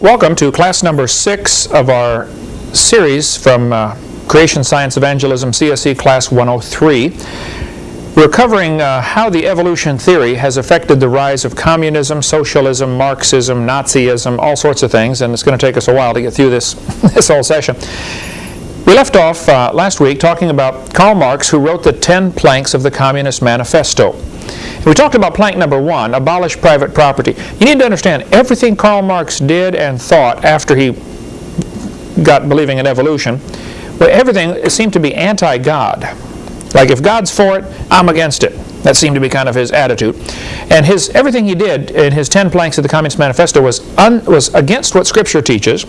Welcome to class number six of our series from uh, Creation Science Evangelism CSE Class 103. We're covering uh, how the evolution theory has affected the rise of communism, socialism, Marxism, Nazism, all sorts of things, and it's going to take us a while to get through this, this whole session. We left off uh, last week talking about Karl Marx, who wrote the 10 planks of the Communist Manifesto. We talked about plank number one, abolish private property. You need to understand everything Karl Marx did and thought after he got believing in evolution, well, everything seemed to be anti-God. Like if God's for it, I'm against it. That seemed to be kind of his attitude. And his everything he did in his 10 planks of the Communist Manifesto was, un, was against what Scripture teaches,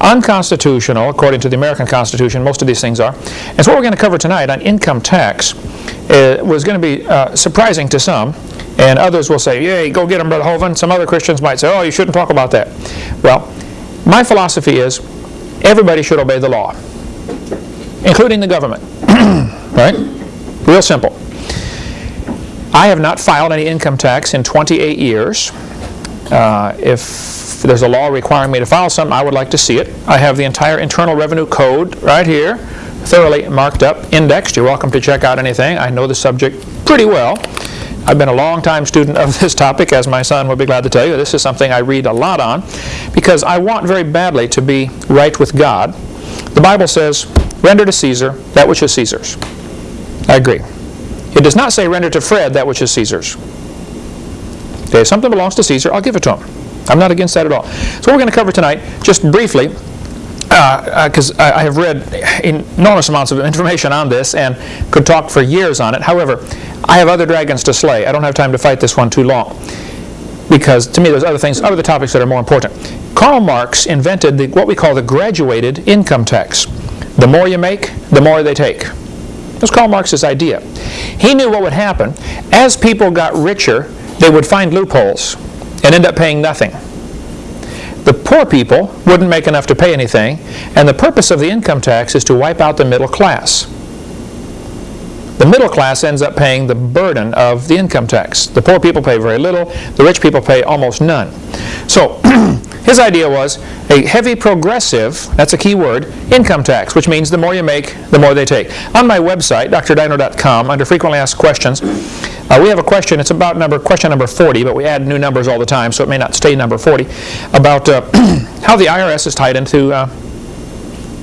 unconstitutional, according to the American Constitution, most of these things are. And so what we're going to cover tonight on income tax uh, was going to be uh, surprising to some, and others will say, yay, go get them, Brother Hovind. Some other Christians might say, oh, you shouldn't talk about that. Well, my philosophy is everybody should obey the law, including the government. right? Real simple. I have not filed any income tax in 28 years. Uh, if there's a law requiring me to file something, I would like to see it. I have the entire Internal Revenue Code right here thoroughly marked up, indexed. You're welcome to check out anything. I know the subject pretty well. I've been a long time student of this topic, as my son will be glad to tell you. This is something I read a lot on because I want very badly to be right with God. The Bible says, render to Caesar that which is Caesar's. I agree. It does not say render to Fred that which is Caesar's. Okay, if something belongs to Caesar, I'll give it to him. I'm not against that at all. So what we're going to cover tonight, just briefly, because uh, uh, I, I have read enormous amounts of information on this and could talk for years on it. However, I have other dragons to slay. I don't have time to fight this one too long because to me there's other things, other topics that are more important. Karl Marx invented the, what we call the graduated income tax. The more you make, the more they take. That's Karl Marx's idea. He knew what would happen. As people got richer, they would find loopholes and end up paying nothing the poor people wouldn't make enough to pay anything, and the purpose of the income tax is to wipe out the middle class. The middle class ends up paying the burden of the income tax. The poor people pay very little, the rich people pay almost none. So his idea was a heavy progressive, that's a key word, income tax, which means the more you make, the more they take. On my website, drdino.com, under frequently asked questions, uh, we have a question, it's about number question number 40, but we add new numbers all the time, so it may not stay number 40, about uh, how the IRS is tied into uh,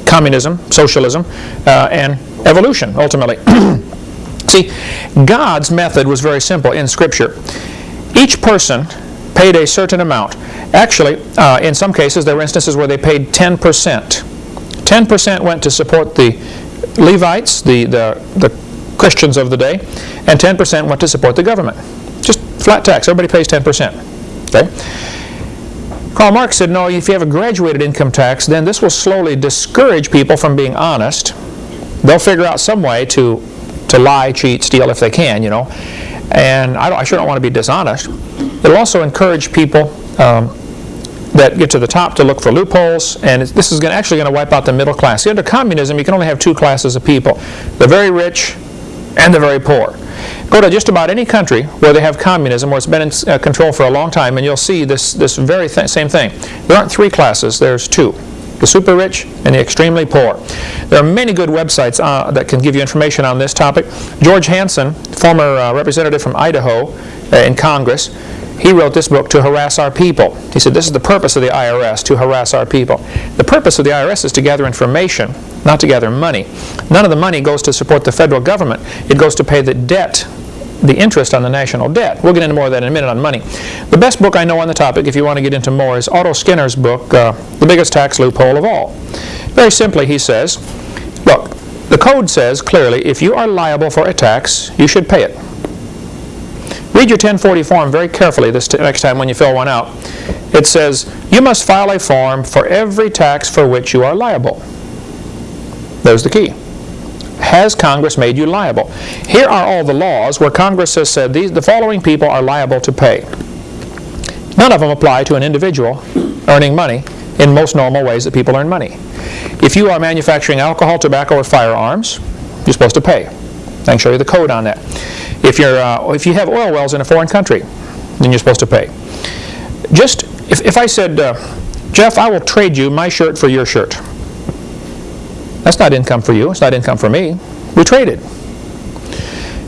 communism, socialism, uh, and evolution, ultimately. See, God's method was very simple in Scripture. Each person paid a certain amount. Actually, uh, in some cases, there were instances where they paid 10%. 10% went to support the Levites, the, the, the Christians of the day, and 10% went to support the government. Just flat tax. Everybody pays 10%. Okay? Karl Marx said, no, if you have a graduated income tax, then this will slowly discourage people from being honest. They'll figure out some way to, to lie, cheat, steal if they can, you know. And I, I sure don't want to be dishonest. It'll also encourage people um, that get to the top to look for loopholes, and this is gonna, actually going to wipe out the middle class. See, under communism, you can only have two classes of people. The very rich and the very poor. Go to just about any country where they have communism, where it's been in uh, control for a long time, and you'll see this, this very th same thing. There aren't three classes, there's two. The super rich and the extremely poor. There are many good websites uh, that can give you information on this topic. George Hansen, former uh, representative from Idaho uh, in Congress, he wrote this book to harass our people. He said this is the purpose of the IRS, to harass our people. The purpose of the IRS is to gather information, not to gather money. None of the money goes to support the federal government. It goes to pay the debt, the interest on the national debt. We'll get into more of that in a minute on money. The best book I know on the topic, if you want to get into more, is Otto Skinner's book, uh, The Biggest Tax Loophole of All. Very simply, he says, look, the code says clearly if you are liable for a tax, you should pay it. Read your 1040 form very carefully this next time when you fill one out. It says, you must file a form for every tax for which you are liable. There's the key. Has Congress made you liable? Here are all the laws where Congress has said these, the following people are liable to pay. None of them apply to an individual earning money in most normal ways that people earn money. If you are manufacturing alcohol, tobacco, or firearms, you're supposed to pay. I can show you the code on that. If, you're, uh, if you have oil wells in a foreign country, then you're supposed to pay. Just, if, if I said, uh, Jeff, I will trade you my shirt for your shirt. That's not income for you. It's not income for me. We traded. It.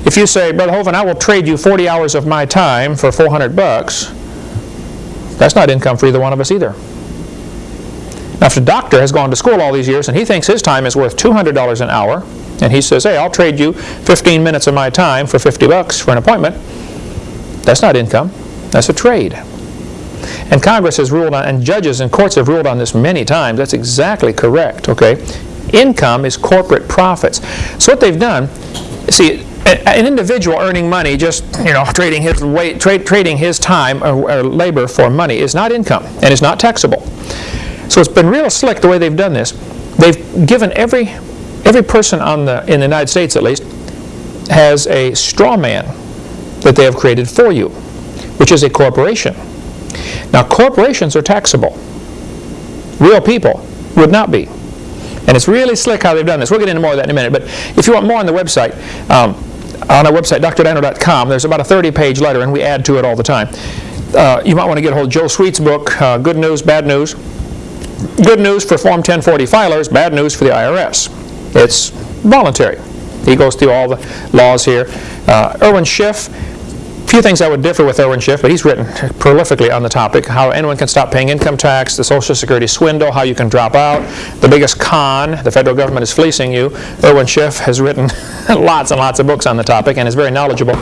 If you say, Brother Hovind, I will trade you 40 hours of my time for 400 bucks, that's not income for either one of us either. Now, if the doctor has gone to school all these years and he thinks his time is worth $200 an hour, and he says, hey, I'll trade you 15 minutes of my time for 50 bucks for an appointment, that's not income. That's a trade. And Congress has ruled on, and judges and courts have ruled on this many times. That's exactly correct, okay? Income is corporate profits. So what they've done, see, an individual earning money, just you know, trading his weight, tra trading his time or, or, labor for money, is not income and is not taxable. So it's been real slick the way they've done this. They've given every every person on the in the United States at least has a straw man that they have created for you, which is a corporation. Now corporations are taxable. Real people would not be. And it's really slick how they've done this. We'll get into more of that in a minute. But if you want more on the website, um, on our website, drdino.com, there's about a 30-page letter, and we add to it all the time. Uh, you might want to get a hold of Joe Sweet's book, uh, Good News, Bad News. Good news for Form 1040 filers, bad news for the IRS. It's voluntary. He goes through all the laws here. Uh, Irwin Schiff, few things I would differ with Irwin Schiff, but he's written prolifically on the topic, how anyone can stop paying income tax, the Social Security swindle, how you can drop out, the biggest con, the federal government is fleecing you. Irwin Schiff has written lots and lots of books on the topic and is very knowledgeable.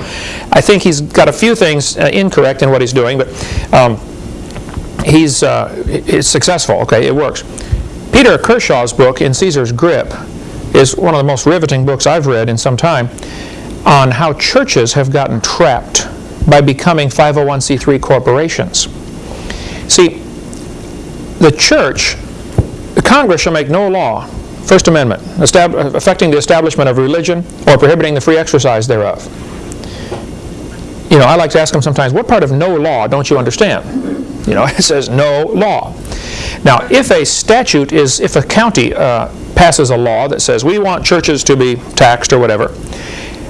I think he's got a few things uh, incorrect in what he's doing, but um, he's, uh, he's successful, okay, it works. Peter Kershaw's book, In Caesar's Grip, is one of the most riveting books I've read in some time on how churches have gotten trapped by becoming 501c3 corporations. See, the church, the Congress shall make no law, First Amendment, affecting the establishment of religion or prohibiting the free exercise thereof. You know, I like to ask them sometimes, what part of no law don't you understand? You know, it says no law. Now, if a statute is, if a county uh, passes a law that says we want churches to be taxed or whatever,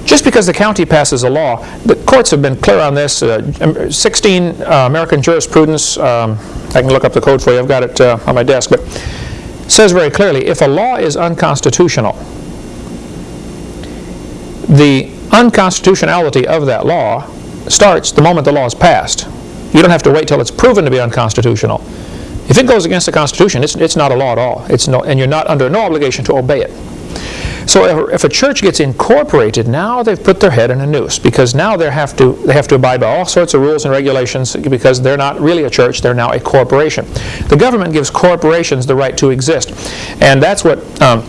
just because the county passes a law, the courts have been clear on this. Uh, 16 uh, American jurisprudence, um, I can look up the code for you, I've got it uh, on my desk, but says very clearly, if a law is unconstitutional, the unconstitutionality of that law starts the moment the law is passed. You don't have to wait till it's proven to be unconstitutional. If it goes against the Constitution, it's, it's not a law at all. It's no, and you're not under no obligation to obey it. So if, a church gets incorporated, now they've put their head in a noose because now they have to they have to abide by all sorts of rules and regulations because they're not really a church; they're now a corporation. The government gives corporations the right to exist, and that's what um,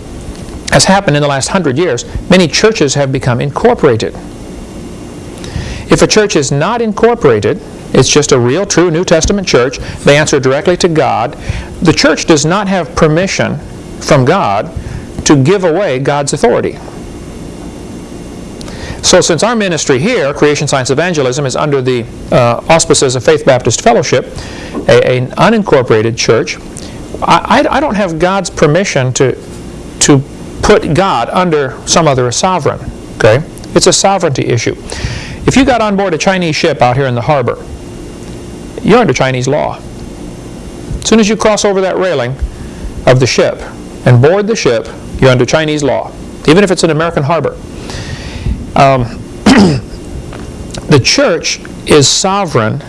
has happened in the last hundred years. Many churches have become incorporated. If a church is not incorporated, it's just a real, true New Testament church. They answer directly to God. The church does not have permission from God to give away God's authority. So since our ministry here, Creation Science Evangelism, is under the uh, auspices of Faith Baptist Fellowship, a, an unincorporated church, I, I, don't have God's permission to, to put God under some other sovereign. Okay? It's a sovereignty issue. If you got on board a Chinese ship out here in the harbor, you're under Chinese law. As soon as you cross over that railing of the ship and board the ship, you're under Chinese law, even if it's an American harbor. Um, the church is sovereign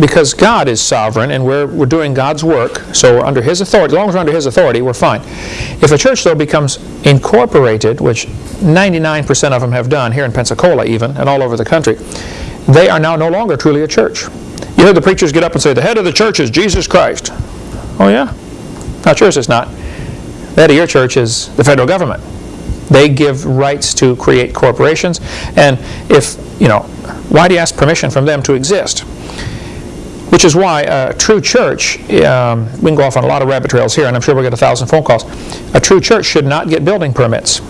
because God is sovereign and we're, we're doing God's work, so we're under His authority. As long as we're under His authority, we're fine. If a church, though, becomes incorporated, which 99% of them have done here in Pensacola even, and all over the country, they are now no longer truly a church. You hear the preachers get up and say, the head of the church is Jesus Christ. Oh yeah? Not yours, it's not. Head of your church is the federal government. They give rights to create corporations. And if, you know, why do you ask permission from them to exist? Which is why a true church, um, we can go off on a lot of rabbit trails here, and I'm sure we'll get a thousand phone calls. A true church should not get building permits.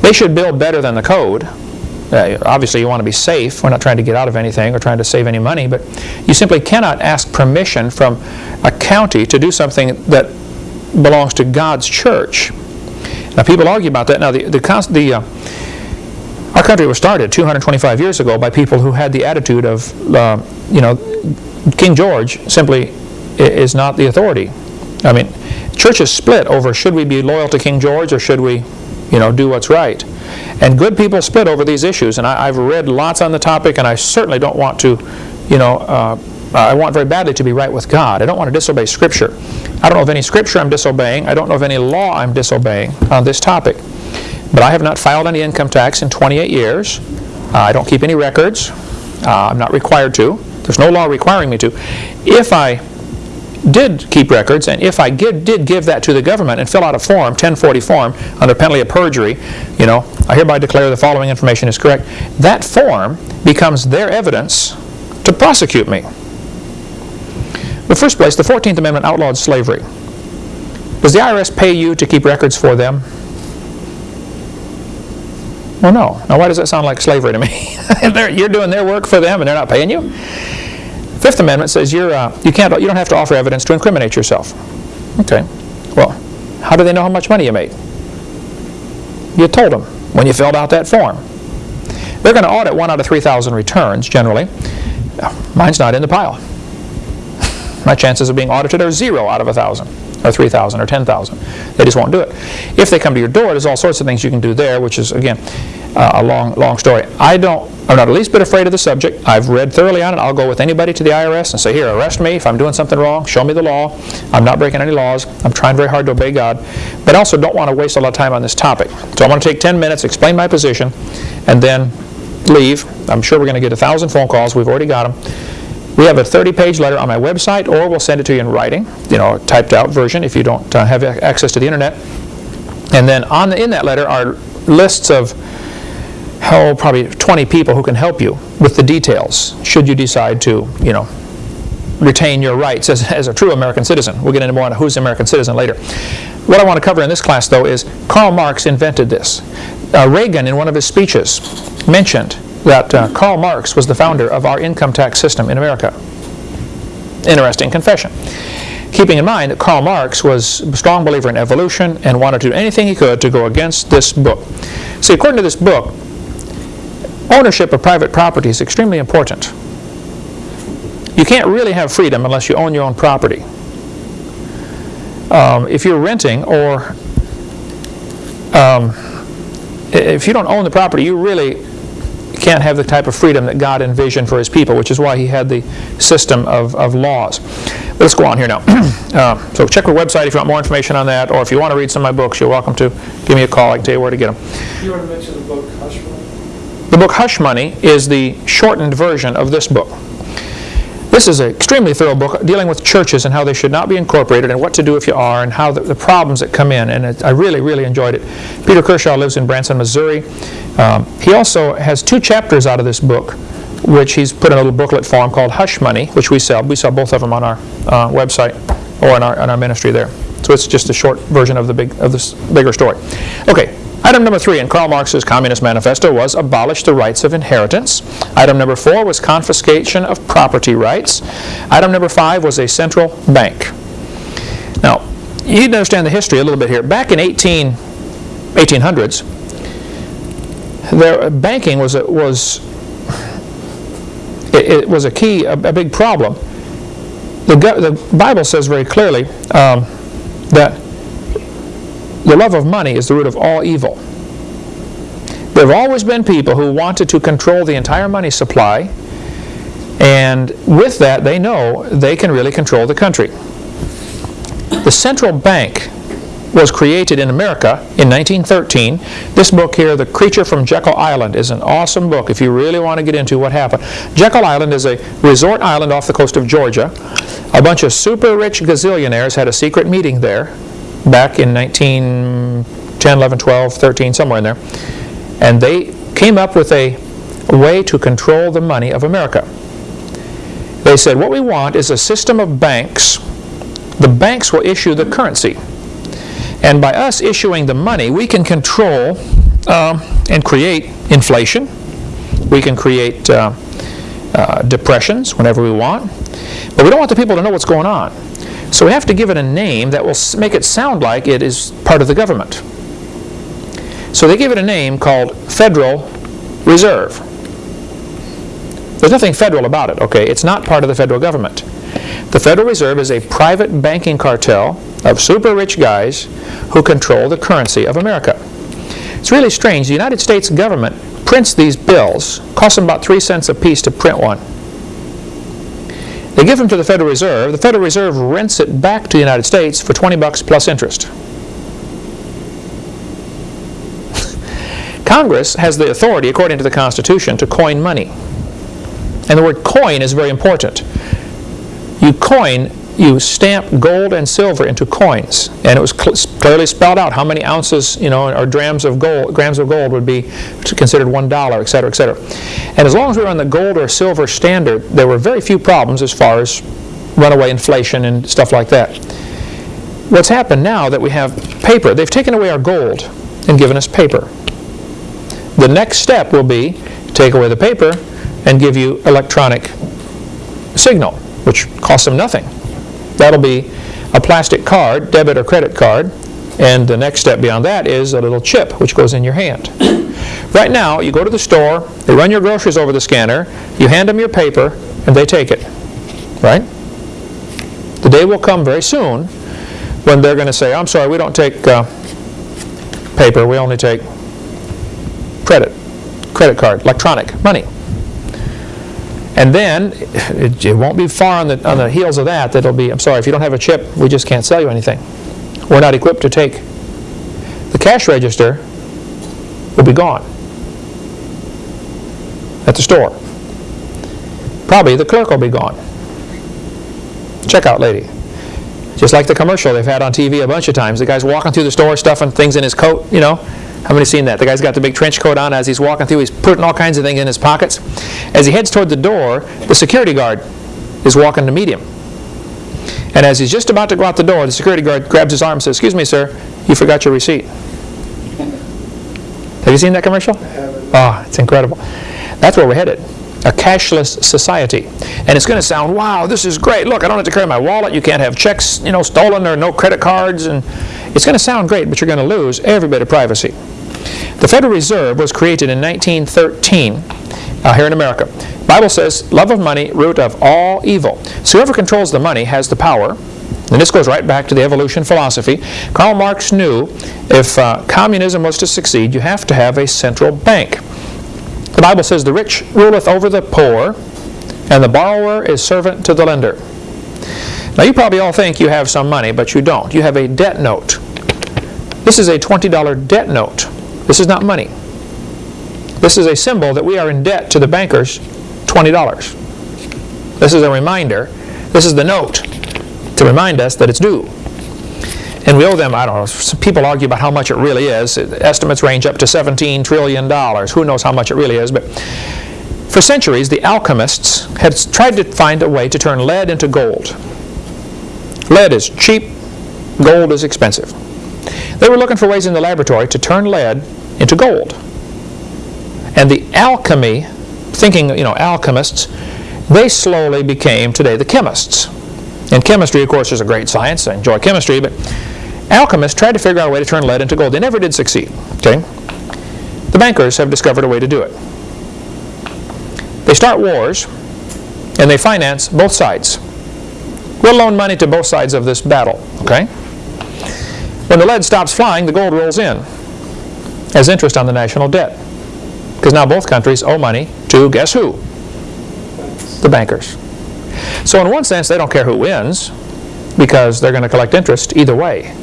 They should build better than the code. Uh, obviously, you want to be safe. We're not trying to get out of anything or trying to save any money, but you simply cannot ask permission from a county to do something that belongs to God's church. Now people argue about that. Now the, the, the uh, our country was started 225 years ago by people who had the attitude of, uh, you know, King George simply is not the authority. I mean, churches split over should we be loyal to King George or should we, you know, do what's right. And good people split over these issues, and I, I've read lots on the topic, and I certainly don't want to, you know, uh, I want very badly to be right with God. I don't want to disobey Scripture. I don't know of any Scripture I'm disobeying. I don't know of any law I'm disobeying on this topic. But I have not filed any income tax in 28 years. Uh, I don't keep any records. Uh, I'm not required to. There's no law requiring me to. If I did keep records, and if I give, did give that to the government and fill out a form, 1040 form, under penalty of perjury, you know, I hereby declare the following information is correct, that form becomes their evidence to prosecute me. In the first place, the 14th Amendment outlawed slavery. Does the IRS pay you to keep records for them? Well, no. Now, why does that sound like slavery to me? You're doing their work for them and they're not paying you? Fifth Amendment says you're, uh, you, can't, you don't have to offer evidence to incriminate yourself. Okay. Well, how do they know how much money you made? You told them when you filled out that form. They're going to audit one out of 3,000 returns, generally. Mine's not in the pile. My chances of being audited are zero out of a 1,000, or 3,000, or 10,000. They just won't do it. If they come to your door, there's all sorts of things you can do there, which is, again, uh, a long, long story. I don't, I'm not the least bit afraid of the subject. I've read thoroughly on it. I'll go with anybody to the IRS and say, here, arrest me if I'm doing something wrong. Show me the law. I'm not breaking any laws. I'm trying very hard to obey God. But I also don't want to waste a lot of time on this topic. So I want to take 10 minutes, explain my position, and then leave. I'm sure we're going to get a thousand phone calls. We've already got them. We have a 30-page letter on my website, or we'll send it to you in writing, you know, a typed-out version if you don't uh, have access to the internet. And then on the, in that letter are lists of, oh, probably 20 people who can help you with the details, should you decide to, you know, retain your rights as, as a true American citizen. We'll get into more on who's an American citizen later. What I want to cover in this class, though, is Karl Marx invented this. Uh, Reagan, in one of his speeches, mentioned that uh, Karl Marx was the founder of our income tax system in America. Interesting confession. Keeping in mind that Karl Marx was a strong believer in evolution and wanted to do anything he could to go against this book. See, according to this book, ownership of private property is extremely important. You can't really have freedom unless you own your own property. Um, if you're renting or um, if you don't own the property, you really can't have the type of freedom that God envisioned for his people, which is why he had the system of, of laws. Let's go on here now. uh, so check our website if you want more information on that, or if you want to read some of my books, you're welcome to give me a call. I can tell you where to get them. You want to mention the book Hush Money? The book Hush Money is the shortened version of this book. This is an extremely thorough book dealing with churches and how they should not be incorporated and what to do if you are and how the, the problems that come in. And it, I really, really enjoyed it. Peter Kershaw lives in Branson, Missouri. Um, he also has two chapters out of this book, which he's put in a little booklet form called Hush Money, which we sell. We sell both of them on our uh, website or in our, in our ministry there. So it's just a short version of the big of this bigger story. Okay, Item number three in Karl Marx's Communist Manifesto was abolish the rights of inheritance. Item number four was confiscation of property rights. Item number five was a central bank. Now, you need to understand the history a little bit here. Back in 18, 1800s, there, banking was a, was it, it was a key, a, a big problem. The, the Bible says very clearly um, that the love of money is the root of all evil. There have always been people who wanted to control the entire money supply, and with that, they know they can really control the country. The central bank was created in America in 1913. This book here, The Creature from Jekyll Island, is an awesome book if you really want to get into what happened. Jekyll Island is a resort island off the coast of Georgia. A bunch of super rich gazillionaires had a secret meeting there back in 1910, 11, 12, 13, somewhere in there. And they came up with a way to control the money of America. They said, what we want is a system of banks. The banks will issue the currency. And by us issuing the money, we can control um, and create inflation. We can create uh, uh, depressions whenever we want. But we don't want the people to know what's going on. So we have to give it a name that will make it sound like it is part of the government. So they give it a name called Federal Reserve. There's nothing federal about it, okay? It's not part of the federal government. The Federal Reserve is a private banking cartel of super rich guys who control the currency of America. It's really strange. The United States government prints these bills, costs them about three cents a piece to print one. They give them to the Federal Reserve. The Federal Reserve rents it back to the United States for 20 bucks plus interest. Congress has the authority, according to the Constitution, to coin money. And the word coin is very important. You coin, you stamp gold and silver into coins. And it was cl clearly spelled out how many ounces, you know, or grams of gold, grams of gold would be considered one dollar, et cetera, et cetera. And as long as we were on the gold or silver standard, there were very few problems as far as runaway inflation and stuff like that. What's happened now that we have paper, they've taken away our gold and given us paper. The next step will be take away the paper and give you electronic signal, which costs them nothing. That'll be a plastic card, debit or credit card, and the next step beyond that is a little chip which goes in your hand. Right now, you go to the store, they run your groceries over the scanner, you hand them your paper, and they take it. Right? The day will come very soon when they're going to say, I'm sorry, we don't take uh, paper, we only take credit, credit card, electronic money. And then, it, it, won't be far on the, on the heels of that that it'll be, I'm sorry, if you don't have a chip, we just can't sell you anything. We're not equipped to take. The cash register will be gone at the store. Probably the clerk will be gone. Checkout lady. Just like the commercial they've had on TV a bunch of times. The guy's walking through the store stuffing things in his coat, you know. How many seen that? The guy's got the big trench coat on as he's walking through. He's putting all kinds of things in his pockets. As he heads toward the door, the security guard is walking to meet him. And as he's just about to go out the door, the security guard grabs his arm and says, excuse me, sir, you forgot your receipt. Have you seen that commercial? I haven't. Oh, it's incredible. That's where we're headed. A cashless society. And it's going to sound, wow, this is great. Look, I don't have to carry my wallet. You can't have checks, you know, stolen or no credit cards. And it's going to sound great, but you're going to lose every bit of privacy. The Federal Reserve was created in 1913 uh, here in America. The Bible says, love of money, root of all evil. So whoever controls the money has the power. And this goes right back to the evolution philosophy. Karl Marx knew if uh, communism was to succeed, you have to have a central bank. The Bible says, the rich ruleth over the poor, and the borrower is servant to the lender. Now you probably all think you have some money, but you don't. You have a debt note. This is a $20 debt note. This is not money. This is a symbol that we are in debt to the bankers $20. This is a reminder. This is the note to remind us that it's due. And we owe them, I don't know, people argue about how much it really is. Estimates range up to $17 trillion. Who knows how much it really is. But for centuries, the alchemists had tried to find a way to turn lead into gold. Lead is cheap, gold is expensive. They were looking for ways in the laboratory to turn lead into gold. And the alchemy, thinking, you know, alchemists, they slowly became today the chemists. And chemistry, of course, is a great science. I enjoy chemistry, but alchemists tried to figure out a way to turn lead into gold. They never did succeed. Okay? The bankers have discovered a way to do it. They start wars, and they finance both sides. We'll loan money to both sides of this battle. Okay? When the lead stops flying, the gold rolls in as interest on the national debt. Because now both countries owe money to, guess who? The bankers. So in one sense, they don't care who wins because they're going to collect interest either way.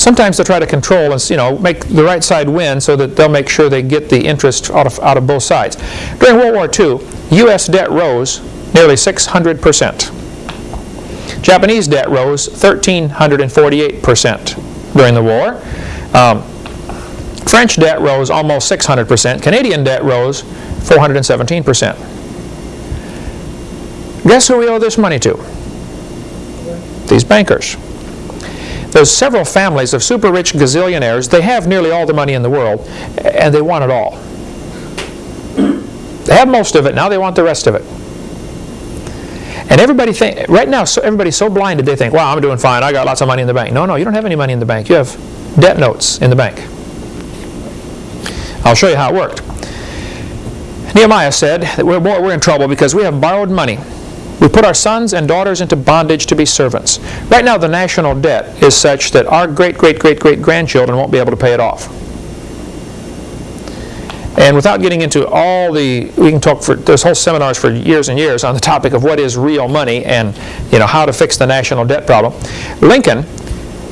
Sometimes they'll try to control and you know make the right side win so that they'll make sure they get the interest out of, out of both sides. During World War II, U.S. debt rose nearly 600 percent. Japanese debt rose 1,348 percent during the war. Um, French debt rose almost 600 percent. Canadian debt rose 417 percent. Guess who we owe this money to? These bankers. There's several families of super rich gazillionaires. They have nearly all the money in the world, and they want it all. They have most of it, now they want the rest of it. And everybody think right now, so everybody's so blinded they think, "Wow, I'm doing fine. I got lots of money in the bank." No, no, you don't have any money in the bank. You have debt notes in the bank. I'll show you how it worked. Nehemiah said that we're, we're in trouble because we have borrowed money We put our sons and daughters into bondage to be servants. Right now, the national debt is such that our great, great, great, great grandchildren won't be able to pay it off. And without getting into all the, we can talk for, there's whole seminars for years and years on the topic of what is real money and, you know, how to fix the national debt problem. Lincoln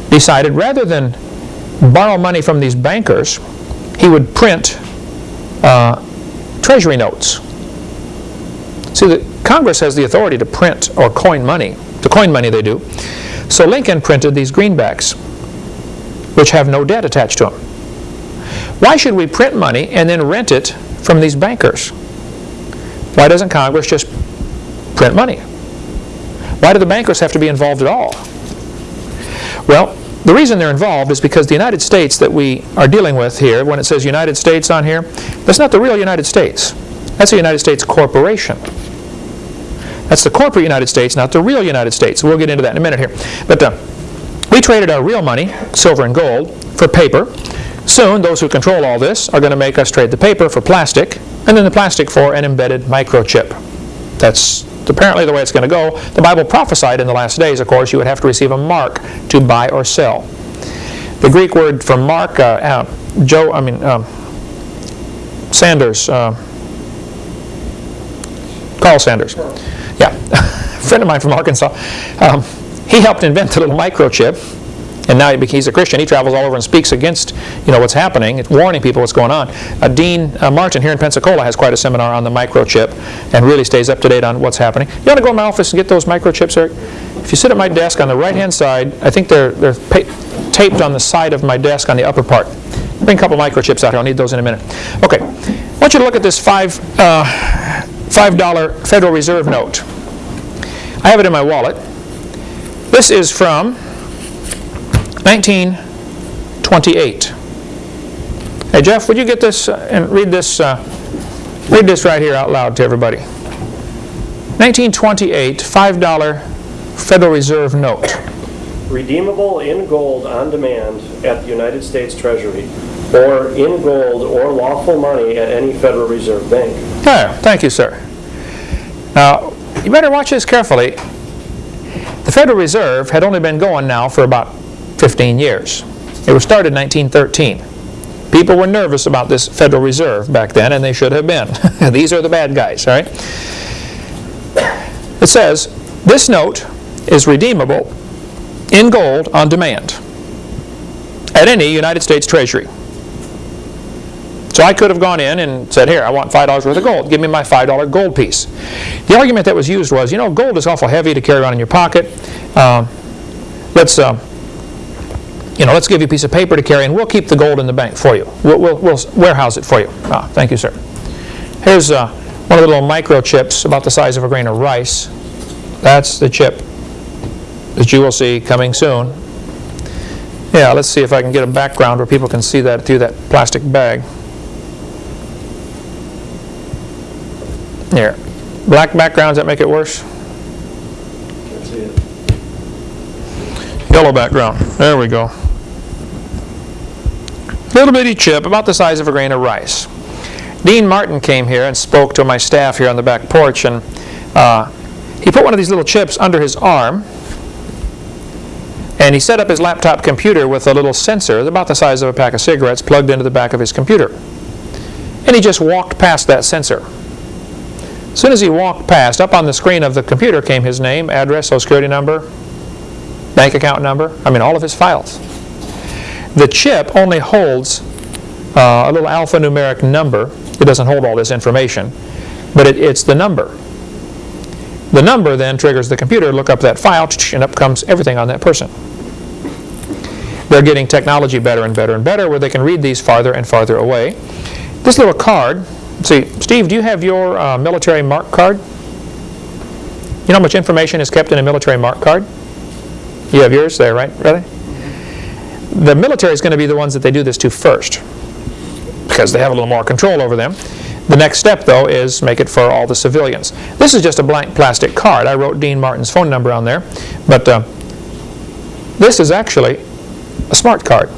decided rather than borrow money from these bankers, he would print uh, treasury notes. See, the Congress has the authority to print or coin money. To coin money, they do. So Lincoln printed these greenbacks, which have no debt attached to them. Why should we print money and then rent it from these bankers? Why doesn't Congress just print money? Why do the bankers have to be involved at all? Well, the reason they're involved is because the United States that we are dealing with here, when it says United States on here, that's not the real United States. That's a United States corporation. That's the corporate United States, not the real United States. We'll get into that in a minute here. But uh, we traded our real money, silver and gold, for paper. Soon, those who control all this are going to make us trade the paper for plastic, and then the plastic for an embedded microchip. That's apparently the way it's going to go. The Bible prophesied in the last days, of course, you would have to receive a mark to buy or sell. The Greek word for mark, uh, uh, Joe, I mean, um, Sanders, uh, Carl Sanders, yeah, a friend of mine from Arkansas, um, he helped invent the little microchip. And now he's a Christian. He travels all over and speaks against, you know, what's happening, warning people what's going on. Uh, Dean uh, Martin here in Pensacola has quite a seminar on the microchip and really stays up to date on what's happening. You want to go in my office and get those microchips, Eric? If you sit at my desk on the right-hand side, I think they're, they're taped on the side of my desk on the upper part. Bring a couple microchips out here. I'll need those in a minute. Okay. I want you to look at this five, uh, $5 Federal Reserve note. I have it in my wallet. This is from 1928. Hey Jeff, would you get this uh, and read this, uh, read this right here out loud to everybody. 1928 $5 Federal Reserve note. Redeemable in gold on demand at the United States Treasury, or in gold or lawful money at any Federal Reserve Bank. Yeah, thank you, sir. Now, you better watch this carefully. The Federal Reserve had only been going now for about 15 years. It was started in 1913. People were nervous about this Federal Reserve back then, and they should have been. These are the bad guys, all right? It says, this note is redeemable in gold on demand at any United States Treasury. So I could have gone in and said, here, I want $5 worth of gold. Give me my $5 gold piece. The argument that was used was, you know, gold is awful heavy to carry around in your pocket. Um, let's, uh, you know, let's give you a piece of paper to carry and we'll keep the gold in the bank for you. We'll, we'll, we'll warehouse it for you. Ah, thank you, sir. Here's uh, one of the little microchips about the size of a grain of rice. That's the chip that you will see coming soon. Yeah, let's see if I can get a background where people can see that through that plastic bag. Here. Black backgrounds that make it worse? See it. Yellow background. There we go. Little bitty chip, about the size of a grain of rice. Dean Martin came here and spoke to my staff here on the back porch, and uh, he put one of these little chips under his arm, and he set up his laptop computer with a little sensor about the size of a pack of cigarettes plugged into the back of his computer. And he just walked past that sensor. As soon as he walked past, up on the screen of the computer came his name, address, social security number, bank account number, I mean all of his files. The chip only holds uh, a little alphanumeric number. It doesn't hold all this information, but it, it's the number. The number then triggers the computer look up that file, and up comes everything on that person. They're getting technology better and better and better where they can read these farther and farther away. This little card, see, Steve, do you have your uh, military mark card? You know how much information is kept in a military mark card? You have yours there, right? Really? The military is going to be the ones that they do this to first because they have a little more control over them. The next step, though, is make it for all the civilians. This is just a blank plastic card. I wrote Dean Martin's phone number on there, but uh, this is actually a smart card.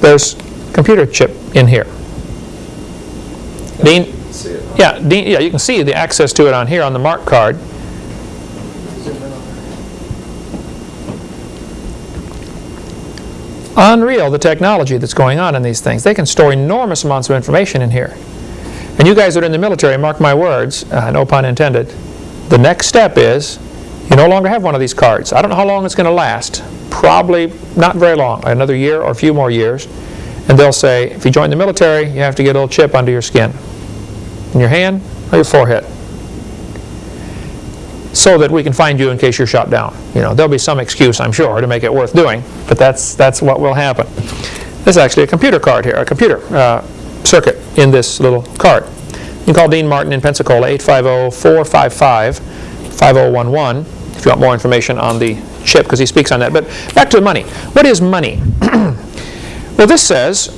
There's computer chip in here. Dean, yeah, Dean, yeah, you can see the access to it on here on the mark card. Unreal, the technology that's going on in these things. They can store enormous amounts of information in here. And you guys that are in the military, mark my words, uh, no pun intended, the next step is you no longer have one of these cards. I don't know how long it's going to last. Probably not very long, another year or a few more years. And they'll say, if you join the military, you have to get a little chip under your skin, in your hand or your forehead, so that we can find you in case you're shot down. You know, there'll be some excuse, I'm sure, to make it worth doing, but that's that's what will happen. This is actually a computer card here, a computer uh, circuit in this little card. You can call Dean Martin in Pensacola, 850-455-5011, if you want more information on the chip, because he speaks on that. But back to the money. What is money? well, this says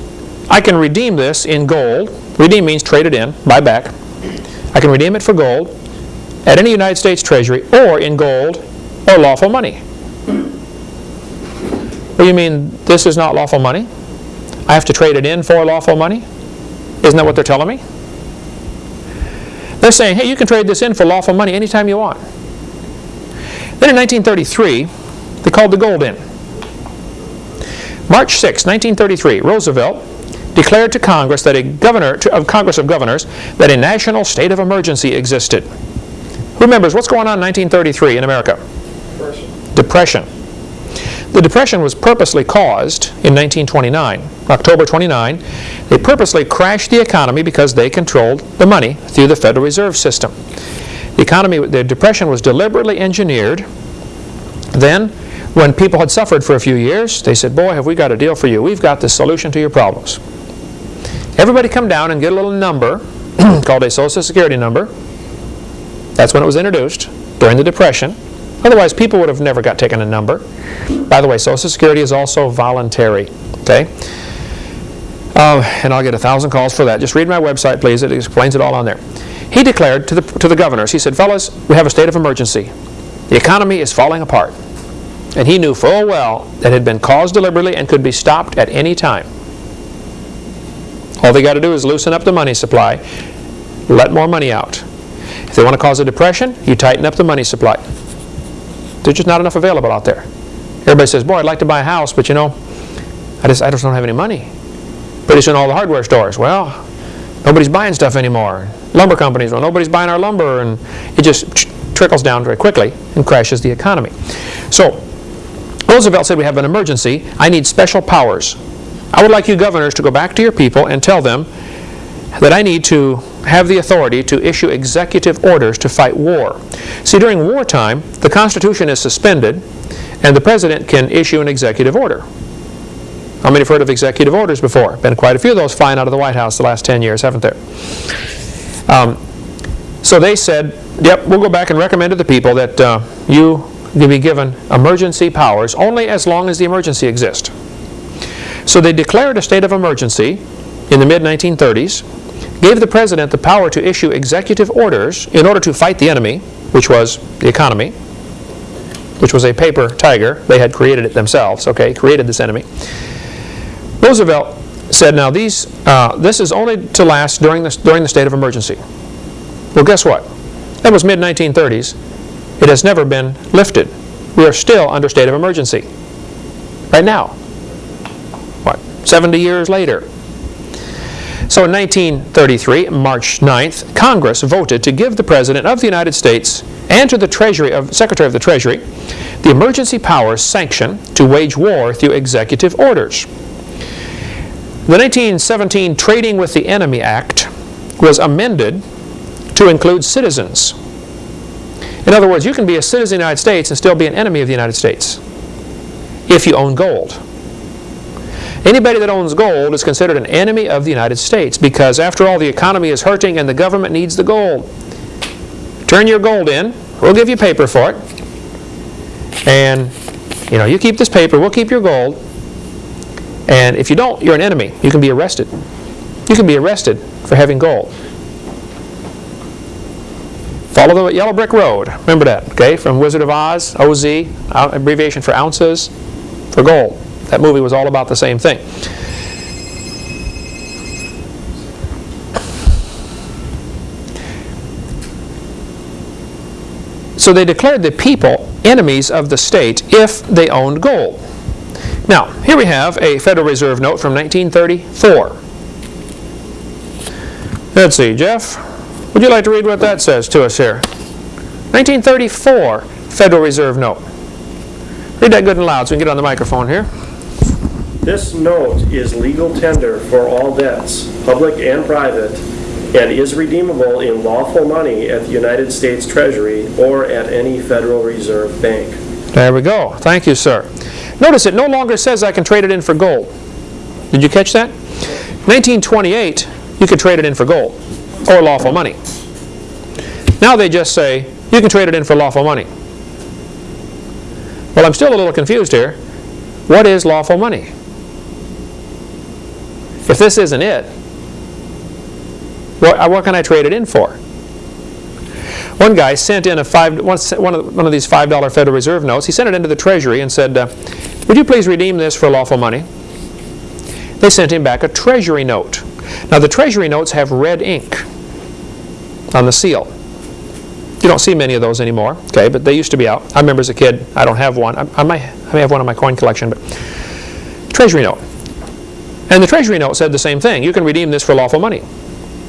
I can redeem this in gold. Redeem means trade it in, buy back. I can redeem it for gold at any United States Treasury or in gold or lawful money. Well, you mean this is not lawful money? I have to trade it in for lawful money? Isn't that what they're telling me? They're saying, hey, you can trade this in for lawful money anytime you want. Then in 1933, they called the gold in. March 6, 1933, Roosevelt declared to Congress that a governor to, of Congress of Governors that a national state of emergency existed. Who remembers what's going on in 1933 in America? Person. Depression. The Depression was purposely caused in 1929, October 29. They purposely crashed the economy because they controlled the money through the Federal Reserve System. The economy, the Depression was deliberately engineered. Then, when people had suffered for a few years, they said, boy, have we got a deal for you. We've got the solution to your problems. Everybody come down and get a little number called a Social Security number. That's when it was introduced, during the Depression. Otherwise, people would have never got taken a number. By the way, Social Security is also voluntary, okay? Uh, and I'll get a thousand calls for that. Just read my website, please. It explains it all on there. He declared to the, to the governors, he said, fellas, we have a state of emergency. The economy is falling apart. And he knew full well that had been caused deliberately and could be stopped at any time. All they got to do is loosen up the money supply, let more money out. If they want to cause a depression, you tighten up the money supply. There's just not enough available out there. Everybody says, boy, I'd like to buy a house, but you know, I just, I just don't have any money. Pretty soon all the hardware stores, well, nobody's buying stuff anymore. Lumber companies, well, nobody's buying our lumber, and it just trickles down very quickly and crashes the economy. So, Roosevelt said we have an emergency. I need special powers. I would like you governors to go back to your people and tell them that I need to have the authority to issue executive orders to fight war. See, during wartime, the Constitution is suspended and the President can issue an executive order. How many have heard of executive orders before? Been quite a few of those flying out of the White House the last 10 years, haven't there? Um, so they said, yep, we'll go back and recommend to the people that uh, you be given emergency powers only as long as the emergency exists. So they declared a state of emergency in the mid-1930s, gave the president the power to issue executive orders in order to fight the enemy, which was the economy, which was a paper tiger. They had created it themselves, okay, created this enemy. Roosevelt said, now these, uh, this is only to last during the, during the state of emergency. Well, guess what? That was mid-1930s. It has never been lifted. We are still under state of emergency. Right now. What, 70 years later? So in 1933, March 9th, Congress voted to give the President of the United States and to the Treasury of Secretary of the Treasury the emergency powers sanction to wage war through executive orders. The 1917 Trading with the Enemy Act was amended to include citizens. In other words, you can be a citizen of the United States and still be an enemy of the United States if you own gold. Anybody that owns gold is considered an enemy of the United States because after all the economy is hurting and the government needs the gold. Turn your gold in, we'll give you paper for it. And you know, you keep this paper, we'll keep your gold. And if you don't, you're an enemy. You can be arrested. You can be arrested for having gold. Follow the yellow brick road. Remember that, okay? From Wizard of Oz, OZ, uh, abbreviation for ounces, for gold. That movie was all about the same thing. So they declared the people enemies of the state if they owned gold. Now, here we have a Federal Reserve note from 1934. Let's see, Jeff, would you like to read what that says to us here? 1934 Federal Reserve note. Read that good and loud so we can get on the microphone here. This note is legal tender for all debts, public and private, and is redeemable in lawful money at the United States Treasury or at any Federal Reserve Bank. There we go. Thank you, sir. Notice it no longer says I can trade it in for gold. Did you catch that? 1928, you could trade it in for gold or lawful money. Now they just say you can trade it in for lawful money. Well, I'm still a little confused here. What is lawful money? If this isn't it, what, what can I trade it in for? One guy sent in a five, one, one of, one of these $5 Federal Reserve notes. He sent it into the Treasury and said, uh, would you please redeem this for lawful money? They sent him back a Treasury note. Now the Treasury notes have red ink on the seal. You don't see many of those anymore, okay, but they used to be out. I remember as a kid, I don't have one. I, I, might, I may have one in my coin collection, but Treasury note. And the Treasury note said the same thing. You can redeem this for lawful money.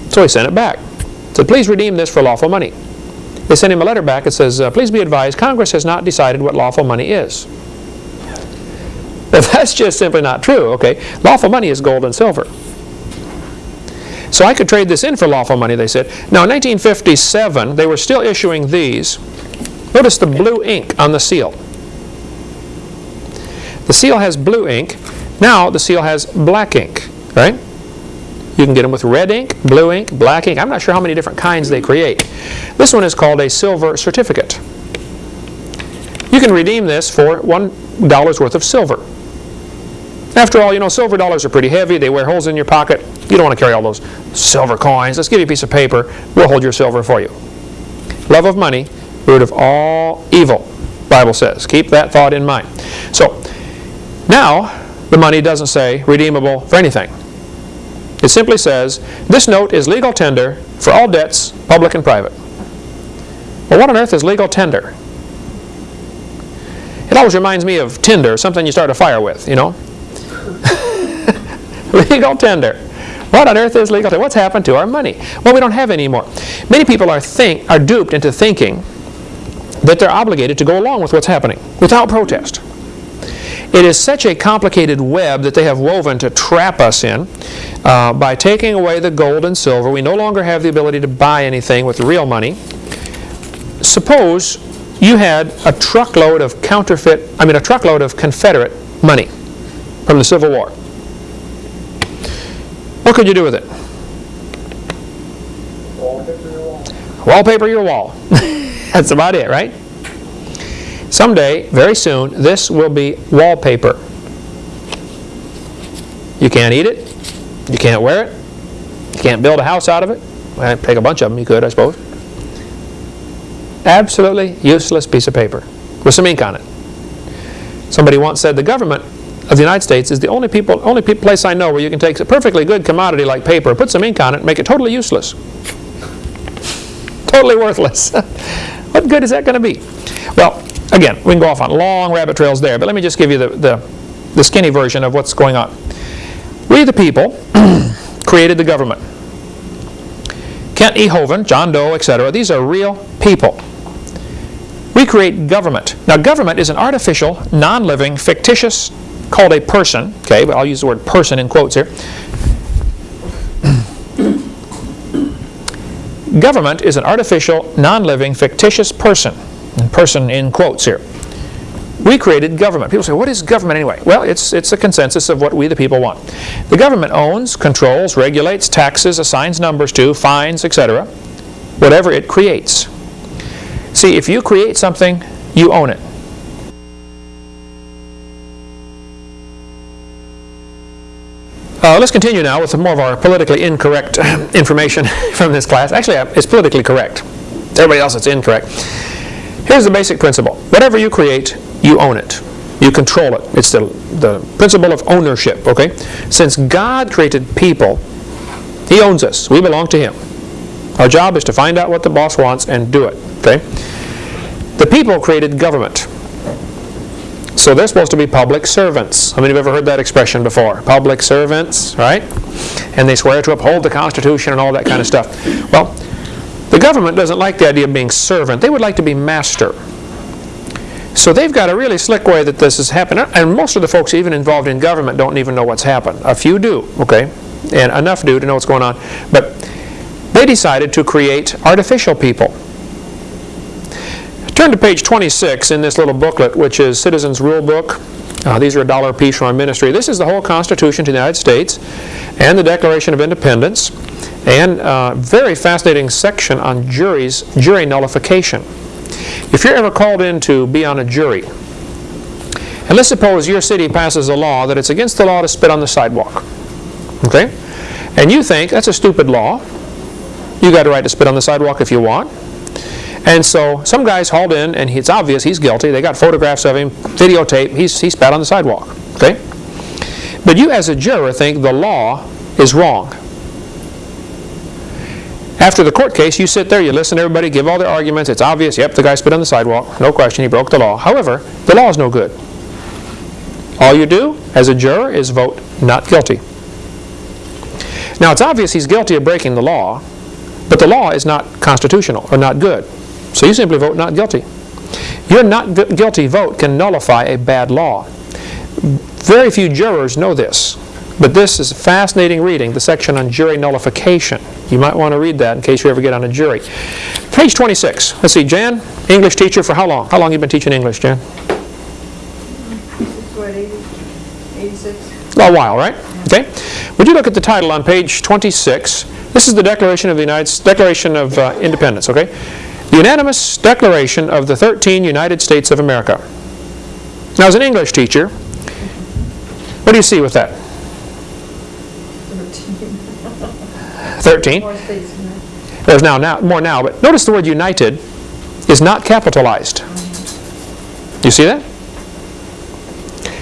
So he sent it back. Said, please redeem this for lawful money. They sent him a letter back that says, uh, please be advised, Congress has not decided what lawful money is. Now, that's just simply not true, okay? Lawful money is gold and silver. So I could trade this in for lawful money, they said. Now, in 1957, they were still issuing these. Notice the blue ink on the seal. The seal has blue ink. Now, the seal has black ink, right? You can get them with red ink, blue ink, black ink. I'm not sure how many different kinds they create. This one is called a silver certificate. You can redeem this for $1 worth of silver. After all, you know, silver dollars are pretty heavy. They wear holes in your pocket. You don't want to carry all those silver coins. Let's give you a piece of paper. We'll hold your silver for you. Love of money, root of all evil, Bible says. Keep that thought in mind. So, now, the money doesn't say redeemable for anything. It simply says, this note is legal tender for all debts, public and private. Well, what on earth is legal tender? It always reminds me of tinder, something you start a fire with, you know? legal tender. What on earth is legal tender? What's happened to our money? Well, we don't have any more. Many people are, think, are duped into thinking that they're obligated to go along with what's happening without protest. It is such a complicated web that they have woven to trap us in. Uh, by taking away the gold and silver, we no longer have the ability to buy anything with real money. Suppose you had a truckload of counterfeit, I mean a truckload of Confederate money from the Civil War. What could you do with it? Wallpaper your wall. Wallpaper your wall. That's about it, right? Someday, very soon, this will be wallpaper. You can't eat it. You can't wear it. You can't build a house out of it. Well, take a bunch of them, you could, I suppose. Absolutely useless piece of paper with some ink on it. Somebody once said the government of the United States is the only people, only pe place I know where you can take a perfectly good commodity like paper, put some ink on it, and make it totally useless. totally worthless. what good is that going to be? Well, again, we can go off on long rabbit trails there, but let me just give you the, the, the skinny version of what's going on. We the people created the government. Kent E. Hovind, John Doe, etc. These are real people. We create government. Now government is an artificial, non-living, fictitious, called a person, okay, but I'll use the word person in quotes here. government is an artificial, non-living, fictitious person, person in quotes here. We created government. People say, what is government anyway? Well, it's, it's a consensus of what we the people want. The government owns, controls, regulates, taxes, assigns numbers to, fines, etc. Whatever it creates. See, if you create something, you own it. Uh, let's continue now with some more of our politically incorrect information from this class. Actually, uh, it's politically correct. Everybody else, it's incorrect. Here's the basic principle. Whatever you create, you own it. You control it. It's the, the principle of ownership, okay? Since God created people, He owns us. We belong to Him. Our job is to find out what the boss wants and do it, okay? The people created government. So they're supposed to be public servants. How many have ever heard that expression before? Public servants, right? And they swear to uphold the Constitution and all that kind of stuff. Well, the government doesn't like the idea of being servant. They would like to be master. So they've got a really slick way that this has happened. And most of the folks even involved in government don't even know what's happened. A few do, okay? And enough do to know what's going on. But they decided to create artificial people. Turn to page 26 in this little booklet, which is Citizens Rule Book. Uh, these are a dollar piece from our ministry. This is the whole Constitution to the United States and the Declaration of Independence and a very fascinating section on juries, jury nullification. If you're ever called in to be on a jury, and let's suppose your city passes a law that it's against the law to spit on the sidewalk, okay? And you think that's a stupid law. You got a right to spit on the sidewalk if you want. And so some guy's hauled in, and it's obvious he's guilty. They got photographs of him, videotape. He's, he spat on the sidewalk. Okay? But you, as a juror, think the law is wrong. After the court case, you sit there, you listen to everybody, give all their arguments. It's obvious, yep, the guy spit on the sidewalk. No question, he broke the law. However, the law is no good. All you do, as a juror, is vote not guilty. Now, it's obvious he's guilty of breaking the law, but the law is not constitutional or not good. So you simply vote not guilty. Your not gu- guilty vote can nullify a bad law. Very few jurors know this, but this is a fascinating reading, the section on jury nullification. You might want to read that in case you ever get on a jury. Page 26. Let's see, Jan, English teacher for how long? How long you been teaching English, Jan? 86? A while, right? Okay. Would you look at the title on page 26? This is the Declaration of the United Declaration of uh, Independence, okay? The unanimous declaration of the 13 United States of America. Now, as an English teacher, what do you see with that? 13. More states than that. There's now, now more now, but notice the word united is not capitalized. You see that?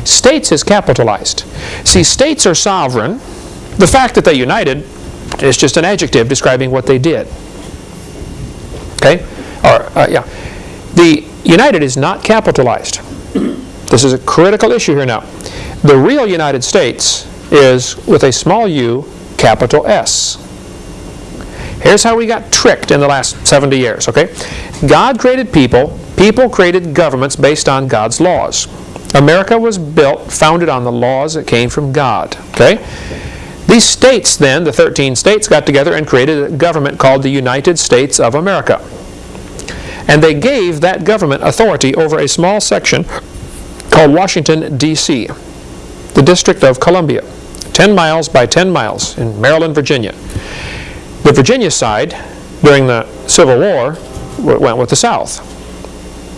States is capitalized. See, states are sovereign. The fact that they united is just an adjective describing what they did. Okay? Or, uh, yeah. The united is not capitalized. This is a critical issue here now. The real United States is with a small u, capital S. Here's how we got tricked in the last 70 years, okay? God created people, people created governments based on God's laws. America was built, founded on the laws that came from God, okay? These states then, the 13 states, got together and created a government called the United States of America. And they gave that government authority over a small section called Washington, D.C., the District of Columbia, 10 miles by 10 miles in Maryland, Virginia. The Virginia side, during the Civil War, went with the South.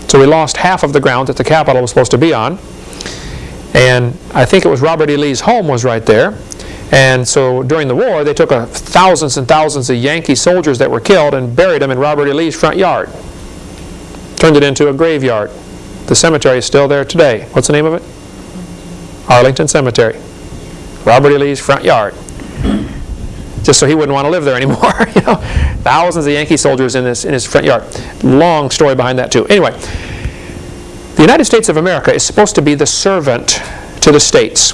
So we lost half of the ground that the capital was supposed to be on. And I think it was Robert E. Lee's home was right there. And so during the war, they took thousands and thousands of Yankee soldiers that were killed and buried them in Robert E. Lee's front yard. Turned it into a graveyard. The cemetery is still there today. What's the name of it? Arlington Cemetery. Robert E. Lee's front yard just so he wouldn't want to live there anymore. you know, thousands of Yankee soldiers in his in his front yard. Long story behind that too. Anyway, the United States of America is supposed to be the servant to the states.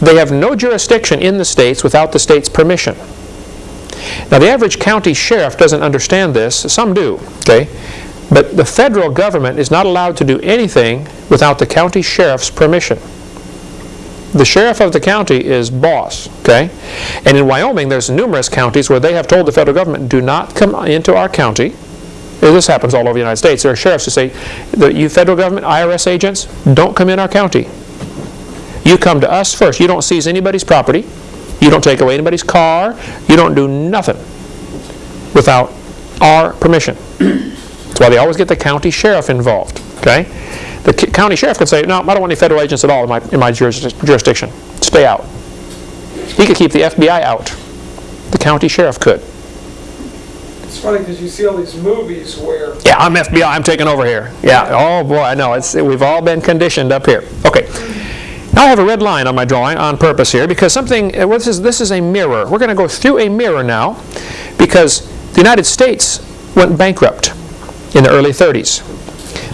They have no jurisdiction in the states without the state's permission. Now, the average county sheriff doesn't understand this. Some do, okay? But the federal government is not allowed to do anything without the county sheriff's permission. The sheriff of the county is boss, okay? And in Wyoming, there's numerous counties where they have told the federal government, do not come into our county. This happens all over the United States. There are sheriffs who say, you federal government, IRS agents, don't come in our county. You come to us first. You don't seize anybody's property. You don't take away anybody's car. You don't do nothing without our permission. That's why they always get the county sheriff involved, okay? The county sheriff could say, no, I don't want any federal agents at all in my, in my jurisdiction. Stay out. He could keep the FBI out. The county sheriff could. It's funny because you see all these movies where Yeah, I'm FBI, I'm taking over here. Yeah, oh boy, I know, it's, we've all been conditioned up here. Okay. Now I have a red line on my drawing on purpose here because something, uh, well, this is, this is a mirror. We're going to go through a mirror now because the United States went bankrupt in the early 30s.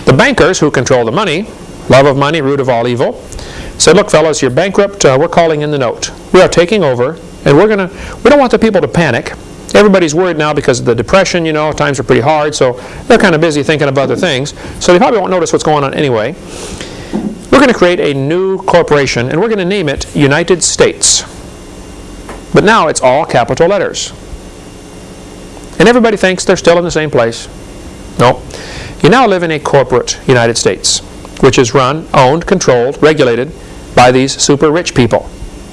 The bankers who control the money love of money, root of all evil, said, look, fellas, you're bankrupt. Uh, we're calling in the note. We are taking over, and we're going to, we don't want the people to panic. Everybody's worried now because of the depression, you know, times are pretty hard, so they're kind of busy thinking of other things. So they probably won't notice what's going on anyway. We're going to create a new corporation, and we're going to name it United States. But now it's all capital letters. And everybody thinks they're still in the same place. No. You now live in a corporate United States, which is run, owned, controlled, regulated by these super rich people,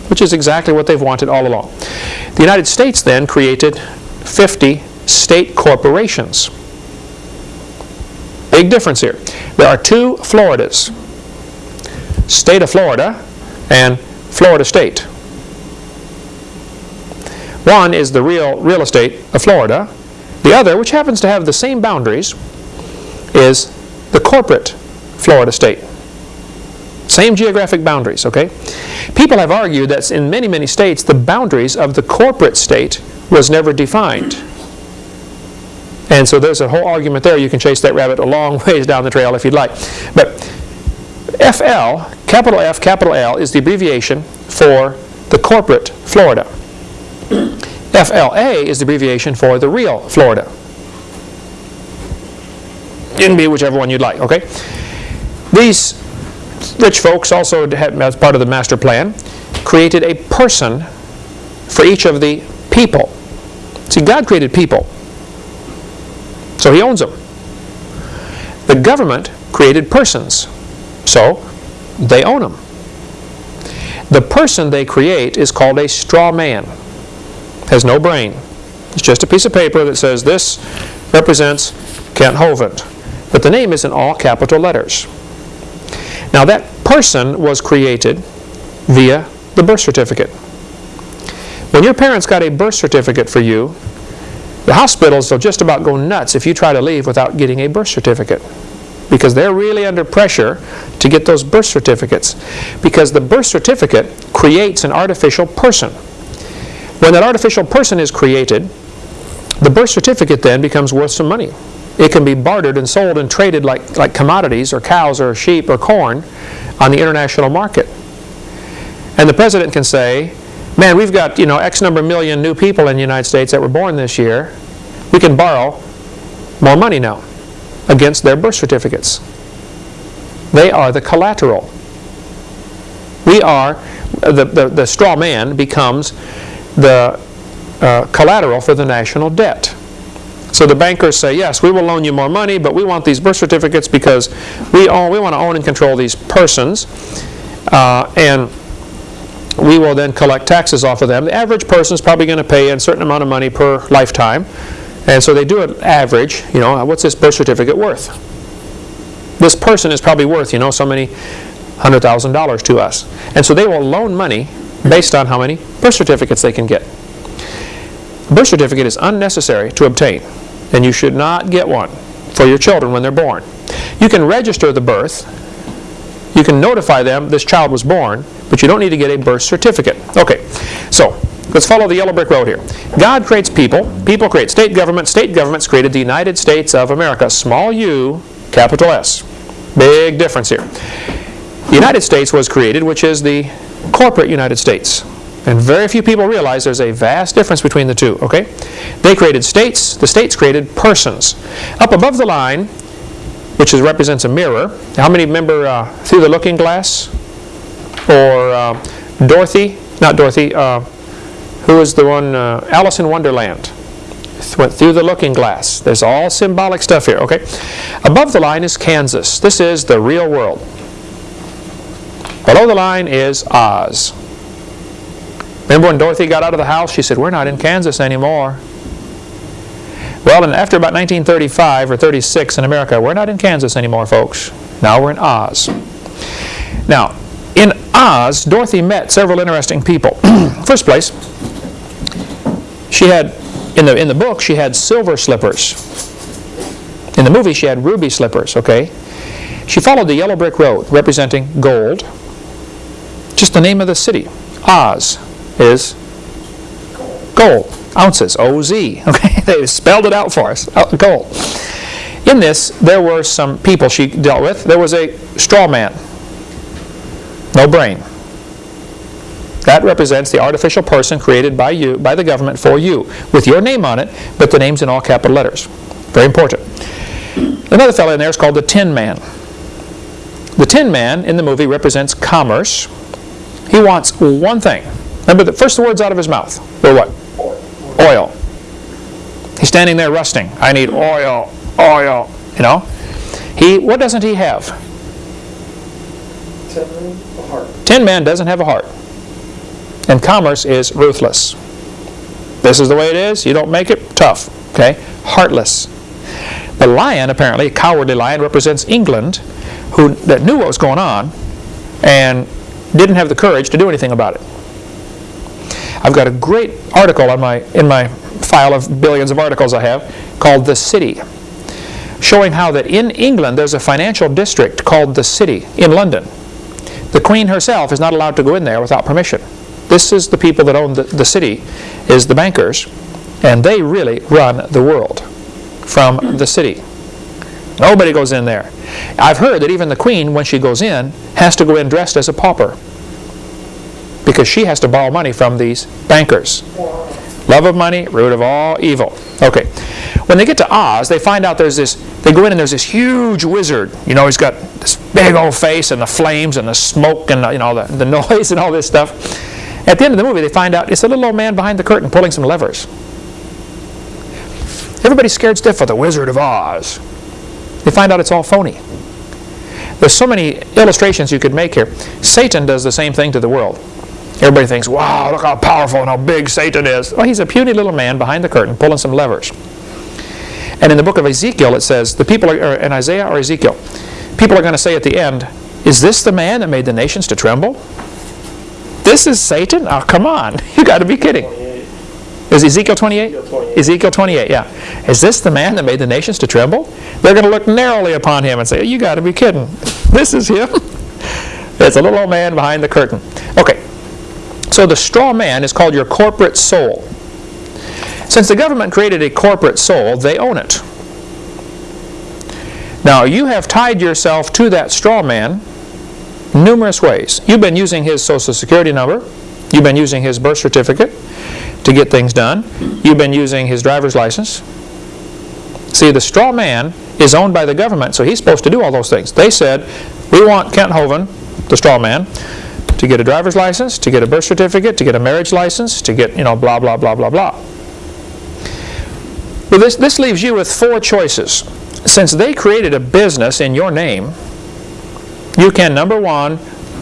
which is exactly what they've wanted all along. The United States then created 50 state corporations. Big difference here. There are two Floridas, state of Florida and Florida State. One is the real real estate of Florida. The other, which happens to have the same boundaries, is the corporate Florida state. Same geographic boundaries, okay? People have argued that in many, many states, the boundaries of the corporate state was never defined. And so there's a whole argument there. You can chase that rabbit a long ways down the trail if you'd like. But FL, capital F, capital L, is the abbreviation for the corporate Florida. FLA is the abbreviation for the real Florida. You can be whichever one you'd like, okay? These rich folks also, had, as part of the master plan, created a person for each of the people. See, God created people, so He owns them. The government created persons, so they own them. The person they create is called a straw man. Has no brain. It's just a piece of paper that says this represents Kent Hovind. But the name is in all capital letters. Now that person was created via the birth certificate. When your parents got a birth certificate for you, the hospitals will just about go nuts if you try to leave without getting a birth certificate because they're really under pressure to get those birth certificates because the birth certificate creates an artificial person. When that artificial person is created, the birth certificate then becomes worth some money. It can be bartered and sold and traded like, like commodities or cows or sheep or corn on the international market. And the president can say, man, we've got you know X number of million new people in the United States that were born this year. We can borrow more money now against their birth certificates. They are the collateral. We are, the, the, the straw man becomes the uh, collateral for the national debt. So the bankers say, yes, we will loan you more money, but we want these birth certificates because we, own, we want to own and control these persons. Uh, and we will then collect taxes off of them. The average person is probably going to pay a certain amount of money per lifetime. And so they do an average, you know, what's this birth certificate worth? This person is probably worth, you know, so many hundred thousand dollars to us. And so they will loan money based on how many birth certificates they can get. A birth certificate is unnecessary to obtain, and you should not get one for your children when they're born. You can register the birth, you can notify them this child was born, but you don't need to get a birth certificate. Okay, so let's follow the yellow brick road here. God creates people, people create state government, state governments created the United States of America, small u, capital S. Big difference here. The United States was created, which is the corporate United States. And very few people realize there's a vast difference between the two, okay? They created states, the states created persons. Up above the line, which is, represents a mirror, how many remember uh, Through the Looking Glass? Or uh, Dorothy, not Dorothy, uh, who is the one, uh, Alice in Wonderland? Went through the looking glass. There's all symbolic stuff here, okay? Above the line is Kansas. This is the real world. Below the line is Oz. Remember when Dorothy got out of the house? She said, we're not in Kansas anymore. Well, and after about 1935 or 36 in America, we're not in Kansas anymore, folks. Now we're in Oz. Now, in Oz, Dorothy met several interesting people. First place, she had, in the, in the book, she had silver slippers. In the movie, she had ruby slippers, okay? She followed the yellow brick road, representing gold. Just the name of the city, Oz, is gold. Ounces, O-Z. Okay, they spelled it out for us, uh, gold. In this, there were some people she dealt with. There was a straw man No brain. That represents the artificial person created by you, by the government for you, with your name on it, but the name's in all capital letters. Very important. Another fellow in there is called the Tin Man. The Tin Man in the movie represents commerce. He wants one thing. Remember the first words out of his mouth were what? Oil. He's standing there rusting. I need oil, oil, you know. He, what doesn't he have? Ten million, a heart. Tin Man doesn't have a heart. And commerce is ruthless. This is the way it is. You don't make it, tough. Okay? Heartless. The lion, apparently, a cowardly lion, represents England, who that knew what was going on and didn't have the courage to do anything about it. I've got a great article on my in my file of billions of articles I have called The City, showing how that in England there's a financial district called The City in London. The Queen herself is not allowed to go in there without permission. This is the people that own the, the city, is the bankers, and they really run the world from the city. Nobody goes in there. I've heard that even the Queen, when she goes in, has to go in dressed as a pauper because she has to borrow money from these bankers. Love of money, root of all evil. Okay. When they get to Oz, they find out there's this, they go in and there's this huge wizard. You know, he's got this big old face and the flames and the smoke and, the, you know, the, the noise and all this stuff. At the end of the movie, they find out it's a little old man behind the curtain pulling some levers. Everybody's scared stiff of the Wizard of Oz. They find out it's all phony. There's so many illustrations you could make here. Satan does the same thing to the world. Everybody thinks, wow, look how powerful and how big Satan is. Well, he's a puny little man behind the curtain pulling some levers. And in the book of Ezekiel, it says, the people are, or in Isaiah or Ezekiel, people are going to say at the end, is this the man that made the nations to tremble? This is Satan? Oh, come on. You got to be kidding. 28. Is Ezekiel 28? Ezekiel 28. Ezekiel 28, yeah. Is this the man that made the nations to tremble? They're going to look narrowly upon him and say, you got to be kidding. This is him. It's a little old man behind the curtain. Okay. So the straw man is called your corporate soul. Since the government created a corporate soul, they own it. Now, you have tied yourself to that straw man numerous ways. You've been using his social security number. You've been using his birth certificate to get things done. You've been using his driver's license. See, the straw man is owned by the government, so he's supposed to do all those things. They said, we want Kent Hovind, the straw man, to get a driver's license, to get a birth certificate, to get a marriage license, to get, you know, blah, blah, blah, blah, blah. Well, this, this leaves you with four choices. Since they created a business in your name, you can, number one,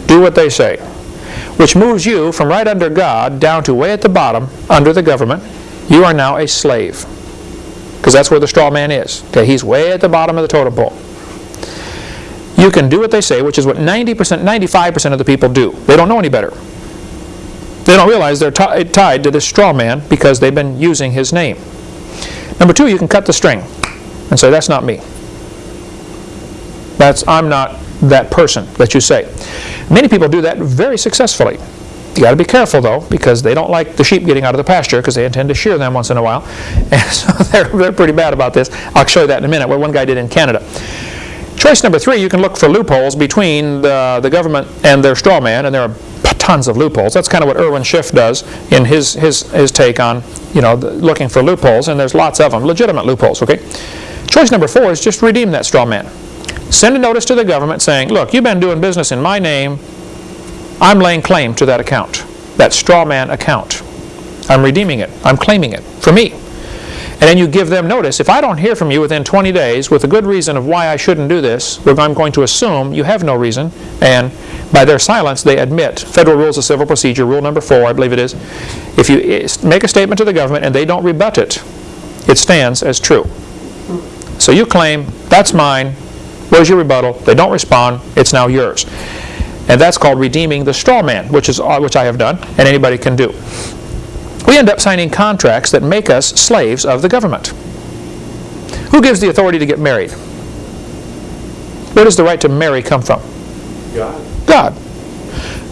do what they say, which moves you from right under God down to way at the bottom under the government. You are now a slave, because that's where the straw man is. Okay, he's way at the bottom of the totem pole. You can do what they say, which is what 90%, 95% of the people do. They don't know any better. They don't realize they're tied to this straw man because they've been using his name. Number two, you can cut the string and say, that's not me. That's, I'm not that person that you say. Many people do that very successfully. You got to be careful though, because they don't like the sheep getting out of the pasture, because they intend to shear them once in a while. And so they're, they're pretty bad about this. I'll show you that in a minute, what one guy did in Canada. Choice number three, you can look for loopholes between the, the government and their straw man, and there are tons of loopholes. That's kind of what Irwin Schiff does in his, his, his take on, you know, the, looking for loopholes, and there's lots of them, legitimate loopholes, okay? Choice number four is just redeem that straw man. Send a notice to the government saying, look, you've been doing business in my name, I'm laying claim to that account, that straw man account. I'm redeeming it, I'm claiming it for me. And then you give them notice. If I don't hear from you within 20 days with a good reason of why I shouldn't do this, I'm going to assume you have no reason, and by their silence they admit. Federal Rules of Civil Procedure, rule number four, I believe it is. If you eh, make a statement to the government and they don't rebut it, it stands as true. So you claim, that's mine, where's your rebuttal? They don't respond, it's now yours. And that's called redeeming the straw man, which, is, uh, which I have done, and anybody can do. We end up signing contracts that make us slaves of the government. Who gives the authority to get married? Where does the right to marry come from? God. God.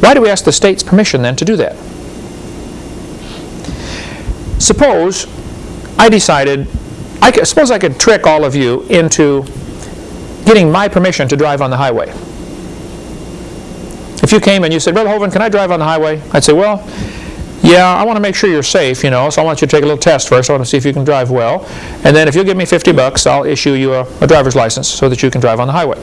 Why do we ask the state's permission then to do that? Suppose I decided, I could, suppose I could trick all of you into getting my permission to drive on the highway. If you came and you said, Brother Hovind, can I drive on the highway? I'd say, well, yeah, I want to make sure you're safe, you know, so I want you to take a little test first. I want to see if you can drive well. And then if you'll give me 50 bucks, I'll issue you a, a driver's license so that you can drive on the highway.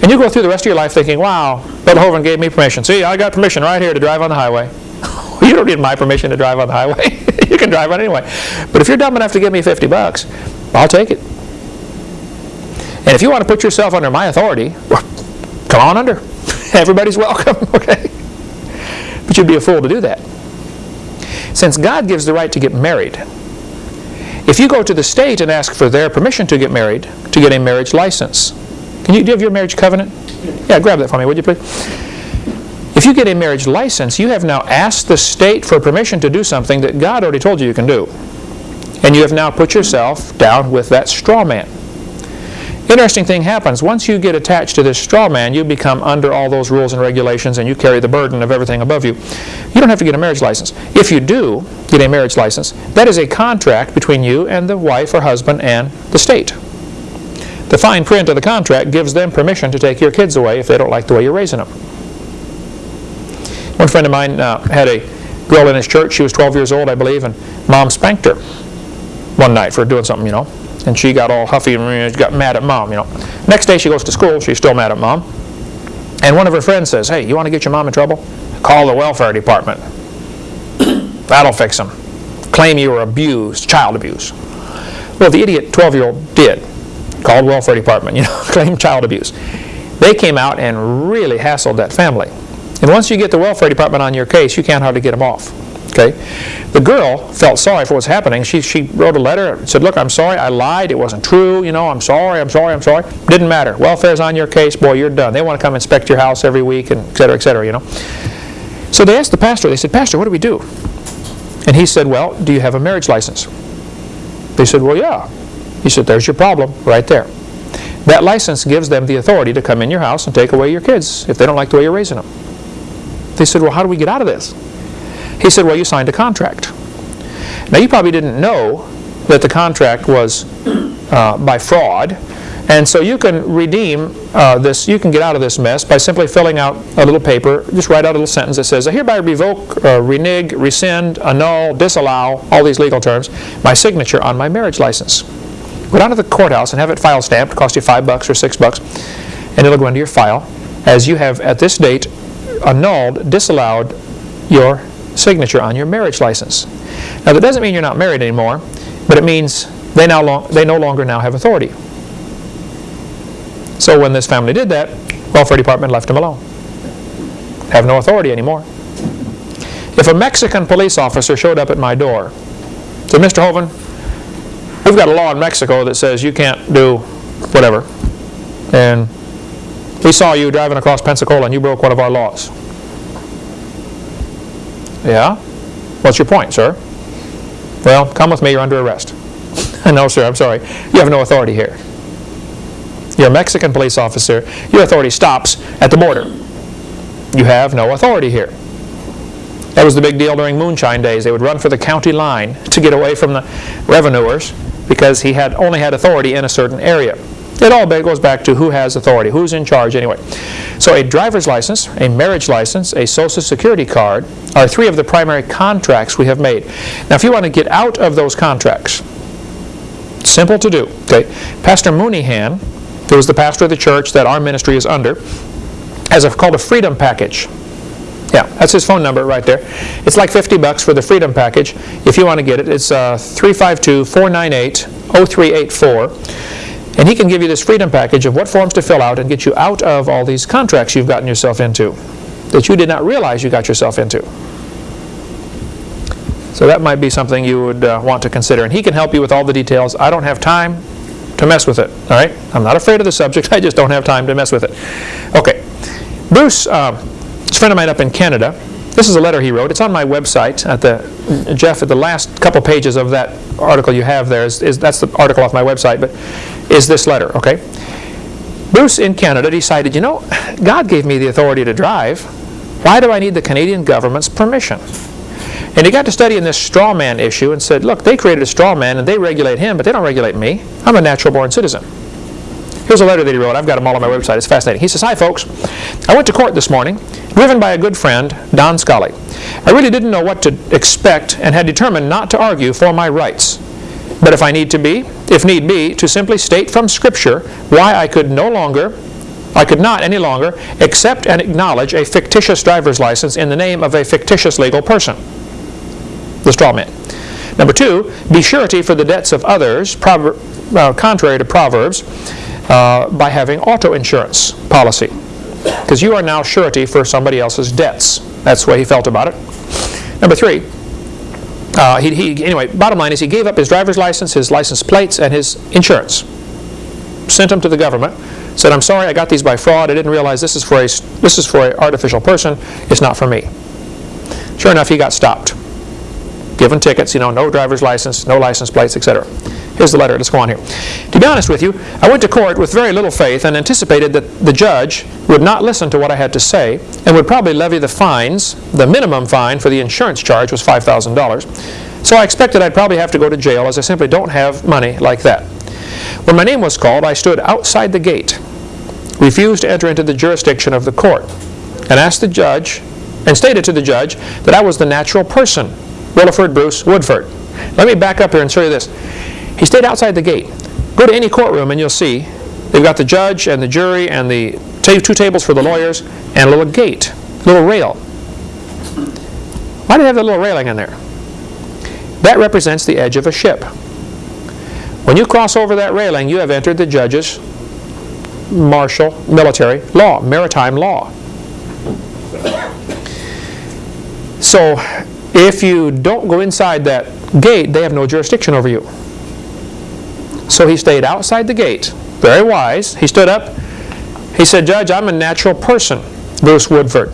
And you go through the rest of your life thinking, wow, Brother Hovind gave me permission. See, I got permission right here to drive on the highway. you don't need my permission to drive on the highway. you can drive on anyway. But if you're dumb enough to give me 50 bucks, I'll take it. And if you want to put yourself under my authority, come on under. Everybody's welcome, okay? But you'd be a fool to do that. Since God gives the right to get married, if you go to the state and ask for their permission to get married, to get a marriage license, can you, do you have your marriage covenant? Yeah, grab that for me, would you please? If you get a marriage license, you have now asked the state for permission to do something that God already told you you can do. And you have now put yourself down with that straw man. Interesting thing happens. Once you get attached to this straw man, you become under all those rules and regulations and you carry the burden of everything above you. You don't have to get a marriage license. If you do get a marriage license, that is a contract between you and the wife or husband and the state. The fine print of the contract gives them permission to take your kids away if they don't like the way you're raising them. One friend of mine uh, had a girl in his church. She was 12 years old, I believe, and mom spanked her one night for doing something, you know. And she got all huffy and got mad at mom, you know. Next day she goes to school. She's still mad at mom. And one of her friends says, hey, you want to get your mom in trouble? Call the welfare department. That'll fix them. Claim you were abused, child abuse. Well, the idiot 12-year-old did. Called welfare department, you know, claimed child abuse. They came out and really hassled that family. And once you get the welfare department on your case, you can't hardly get them off. Okay? The girl felt sorry for what's happening. She, she wrote a letter and said, look, I'm sorry, I lied, it wasn't true, you know, I'm sorry, I'm sorry, I'm sorry. Didn't matter. Welfare's on your case, boy, you're done. They want to come inspect your house every week, and et cetera, et cetera, you know. So they asked the pastor, they said, Pastor, what do we do? And he said, well, do you have a marriage license? They said, well, yeah. He said, there's your problem right there. That license gives them the authority to come in your house and take away your kids if they don't like the way you're raising them. They said, well, how do we get out of this? He said, well, you signed a contract. Now, you probably didn't know that the contract was uh, by fraud, and so you can redeem uh, this, you can get out of this mess by simply filling out a little paper, just write out a little sentence that says, I hereby revoke, uh, renege, rescind, annul, disallow, all these legal terms, my signature on my marriage license. Go down to the courthouse and have it file stamped, cost you five bucks or six bucks, and it'll go into your file as you have at this date annulled, disallowed your signature on your marriage license. Now that doesn't mean you're not married anymore, but it means they, now they no longer now have authority. So when this family did that, welfare department left them alone. Have no authority anymore. If a Mexican police officer showed up at my door, said, Mr. Hovind, we've got a law in Mexico that says you can't do whatever, and we saw you driving across Pensacola and you broke one of our laws. Yeah? What's your point, sir? Well, come with me, you're under arrest. no, sir, I'm sorry. You have no authority here. You're a Mexican police officer. Your authority stops at the border. You have no authority here. That was the big deal during moonshine days. They would run for the county line to get away from the revenuers because he had only had authority in a certain area. It all goes back to who has authority, who's in charge anyway. So a driver's license, a marriage license, a social security card are three of the primary contracts we have made. Now if you want to get out of those contracts, simple to do. Okay, Pastor Mooneyhan, who was the pastor of the church that our ministry is under, has a, called a freedom package. Yeah, that's his phone number right there. It's like 50 bucks for the freedom package. If you want to get it, it's uh, 352-498-0384. And he can give you this freedom package of what forms to fill out and get you out of all these contracts you've gotten yourself into that you did not realize you got yourself into. So that might be something you would uh, want to consider. And he can help you with all the details. I don't have time to mess with it. All right? I'm not afraid of the subject. I just don't have time to mess with it. Okay. Bruce, uh, a friend of mine up in Canada, this is a letter he wrote. It's on my website. At the Jeff, at the last couple pages of that article you have there is, is that's the article off my website. But is this letter, okay? Bruce in Canada decided, you know, God gave me the authority to drive. Why do I need the Canadian government's permission? And he got to studying this straw man issue and said, look, they created a straw man and they regulate him, but they don't regulate me. I'm a natural born citizen. Here's a letter that he wrote. I've got them all on my website. It's fascinating. He says, Hi, folks. I went to court this morning, driven by a good friend, Don Scully. I really didn't know what to expect and had determined not to argue for my rights. But if I need to be, if need be, to simply state from Scripture why I could no longer, I could not any longer accept and acknowledge a fictitious driver's license in the name of a fictitious legal person. The straw man. Number two, be surety for the debts of others, uh, contrary to Proverbs, uh, by having auto insurance policy. Because you are now surety for somebody else's debts. That's the way he felt about it. Number three, uh, he, he, anyway, bottom line is he gave up his driver's license, his license plates, and his insurance. Sent them to the government. Said, "I'm sorry, I got these by fraud. I didn't realize this is for a this is for an artificial person. It's not for me." Sure enough, he got stopped, given tickets. You know, no driver's license, no license plates, etc. Here's the letter. Let's go on here. To be honest with you, I went to court with very little faith and anticipated that the judge would not listen to what I had to say and would probably levy the fines. The minimum fine for the insurance charge was $5,000. So I expected I'd probably have to go to jail as I simply don't have money like that. When my name was called, I stood outside the gate, refused to enter into the jurisdiction of the court, and asked the judge, and stated to the judge that I was the natural person, Williford Bruce Woodford. Let me back up here and show you this. He stayed outside the gate. Go to any courtroom and you'll see they've got the judge and the jury and the two tables for the lawyers and a little gate, a little rail. Why do they have that little railing in there? That represents the edge of a ship. When you cross over that railing, you have entered the judge's martial military law, maritime law. So if you don't go inside that gate, they have no jurisdiction over you. So he stayed outside the gate, very wise. He stood up. He said, Judge, I'm a natural person, Bruce Woodford,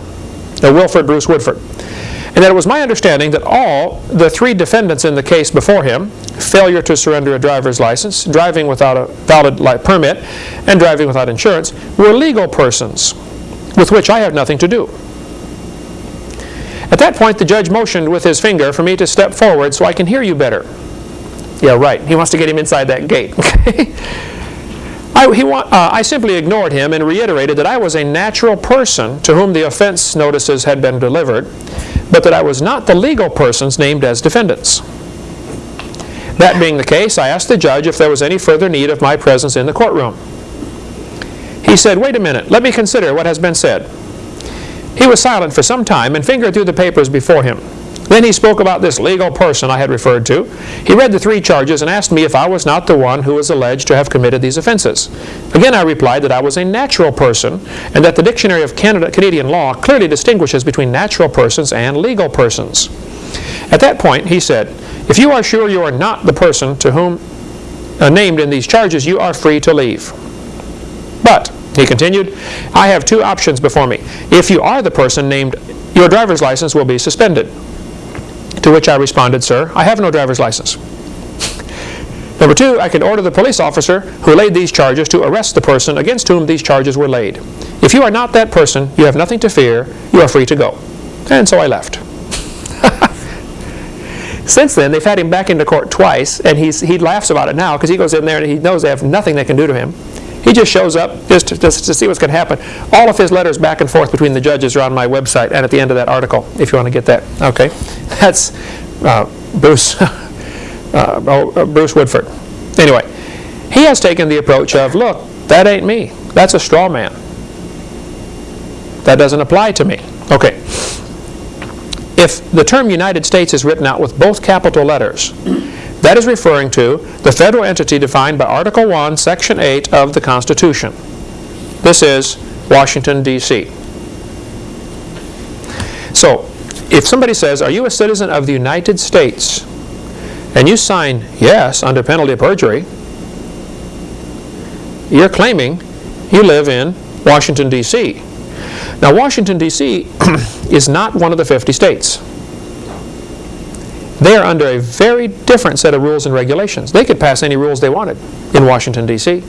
uh, Wilford Bruce Woodford. And that it was my understanding that all the three defendants in the case before him, failure to surrender a driver's license, driving without a valid li- permit, and driving without insurance, were legal persons with which I have nothing to do. At that point, the judge motioned with his finger for me to step forward so I can hear you better. Yeah, right. He wants to get him inside that gate. Okay? I, he wa- uh, I simply ignored him and reiterated that I was a natural person to whom the offense notices had been delivered, but that I was not the legal persons named as defendants. That being the case, I asked the judge if there was any further need of my presence in the courtroom. He said, Wait a minute, let me consider what has been said. He was silent for some time and fingered through the papers before him. Then he spoke about this legal person I had referred to. He read the three charges and asked me if I was not the one who was alleged to have committed these offenses. Again, I replied that I was a natural person and that the Dictionary of Canada, Canadian Law clearly distinguishes between natural persons and legal persons. At that point, he said, If you are sure you are not the person to whom uh, named in these charges, you are free to leave. But, he continued, I have two options before me. If you are the person named, your driver's license will be suspended. To which I responded, Sir, I have no driver's license. Number two, I can order the police officer who laid these charges to arrest the person against whom these charges were laid. If you are not that person, you have nothing to fear, you are free to go. And so I left. Since then, they've had him back into court twice, and he's, he laughs about it now because he goes in there and he knows they have nothing they can do to him. He just shows up just to, just to see what's going to happen. All of his letters back and forth between the judges are on my website and at the end of that article, if you want to get that. Okay, that's uh, Bruce, uh, oh, uh, Bruce Woodford. Anyway, he has taken the approach of, look, that ain't me. That's a straw man. That doesn't apply to me. Okay. If the term United States is written out with both capital letters, that is referring to the federal entity defined by Article 1, Section 8 of the Constitution. This is Washington, D.C. So, if somebody says, Are you a citizen of the United States? and you sign yes under penalty of perjury, you're claiming you live in Washington, D.C. Now, Washington, D.C. is not one of the 50 states. They are under a very different set of rules and regulations. They could pass any rules they wanted in Washington, D.C.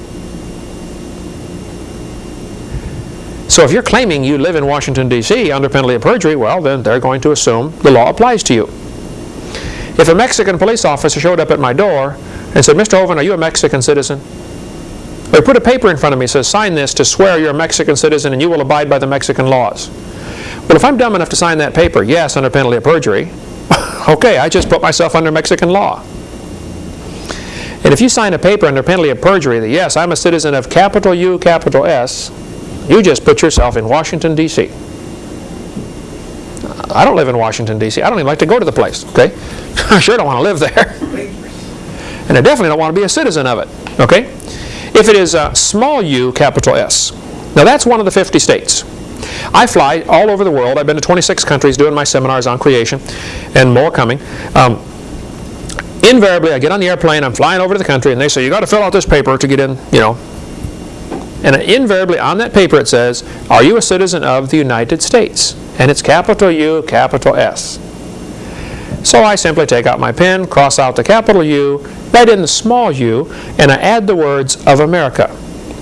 So if you're claiming you live in Washington, D.C. under penalty of perjury, well, then they're going to assume the law applies to you. If a Mexican police officer showed up at my door and said, Mr. Hovind, are you a Mexican citizen? They put a paper in front of me says, sign this to swear you're a Mexican citizen and you will abide by the Mexican laws. Well, if I'm dumb enough to sign that paper, yes, under penalty of perjury, okay, I just put myself under Mexican law. And if you sign a paper under penalty of perjury that, yes, I'm a citizen of capital U, capital S, you just put yourself in Washington, D.C. I don't live in Washington, D.C. I don't even like to go to the place, okay? I sure don't want to live there. And I definitely don't want to be a citizen of it, okay? If it is uh, small u, capital S, now that's one of the 50 states. I fly all over the world. I've been to 26 countries doing my seminars on creation and more coming. Um, invariably, I get on the airplane, I'm flying over to the country, and they say, you got to fill out this paper to get in, you know. And invariably on that paper it says, are you a citizen of the United States? And it's capital U, capital S. So I simply take out my pen, cross out the capital U, write in the small u, and I add the words of America.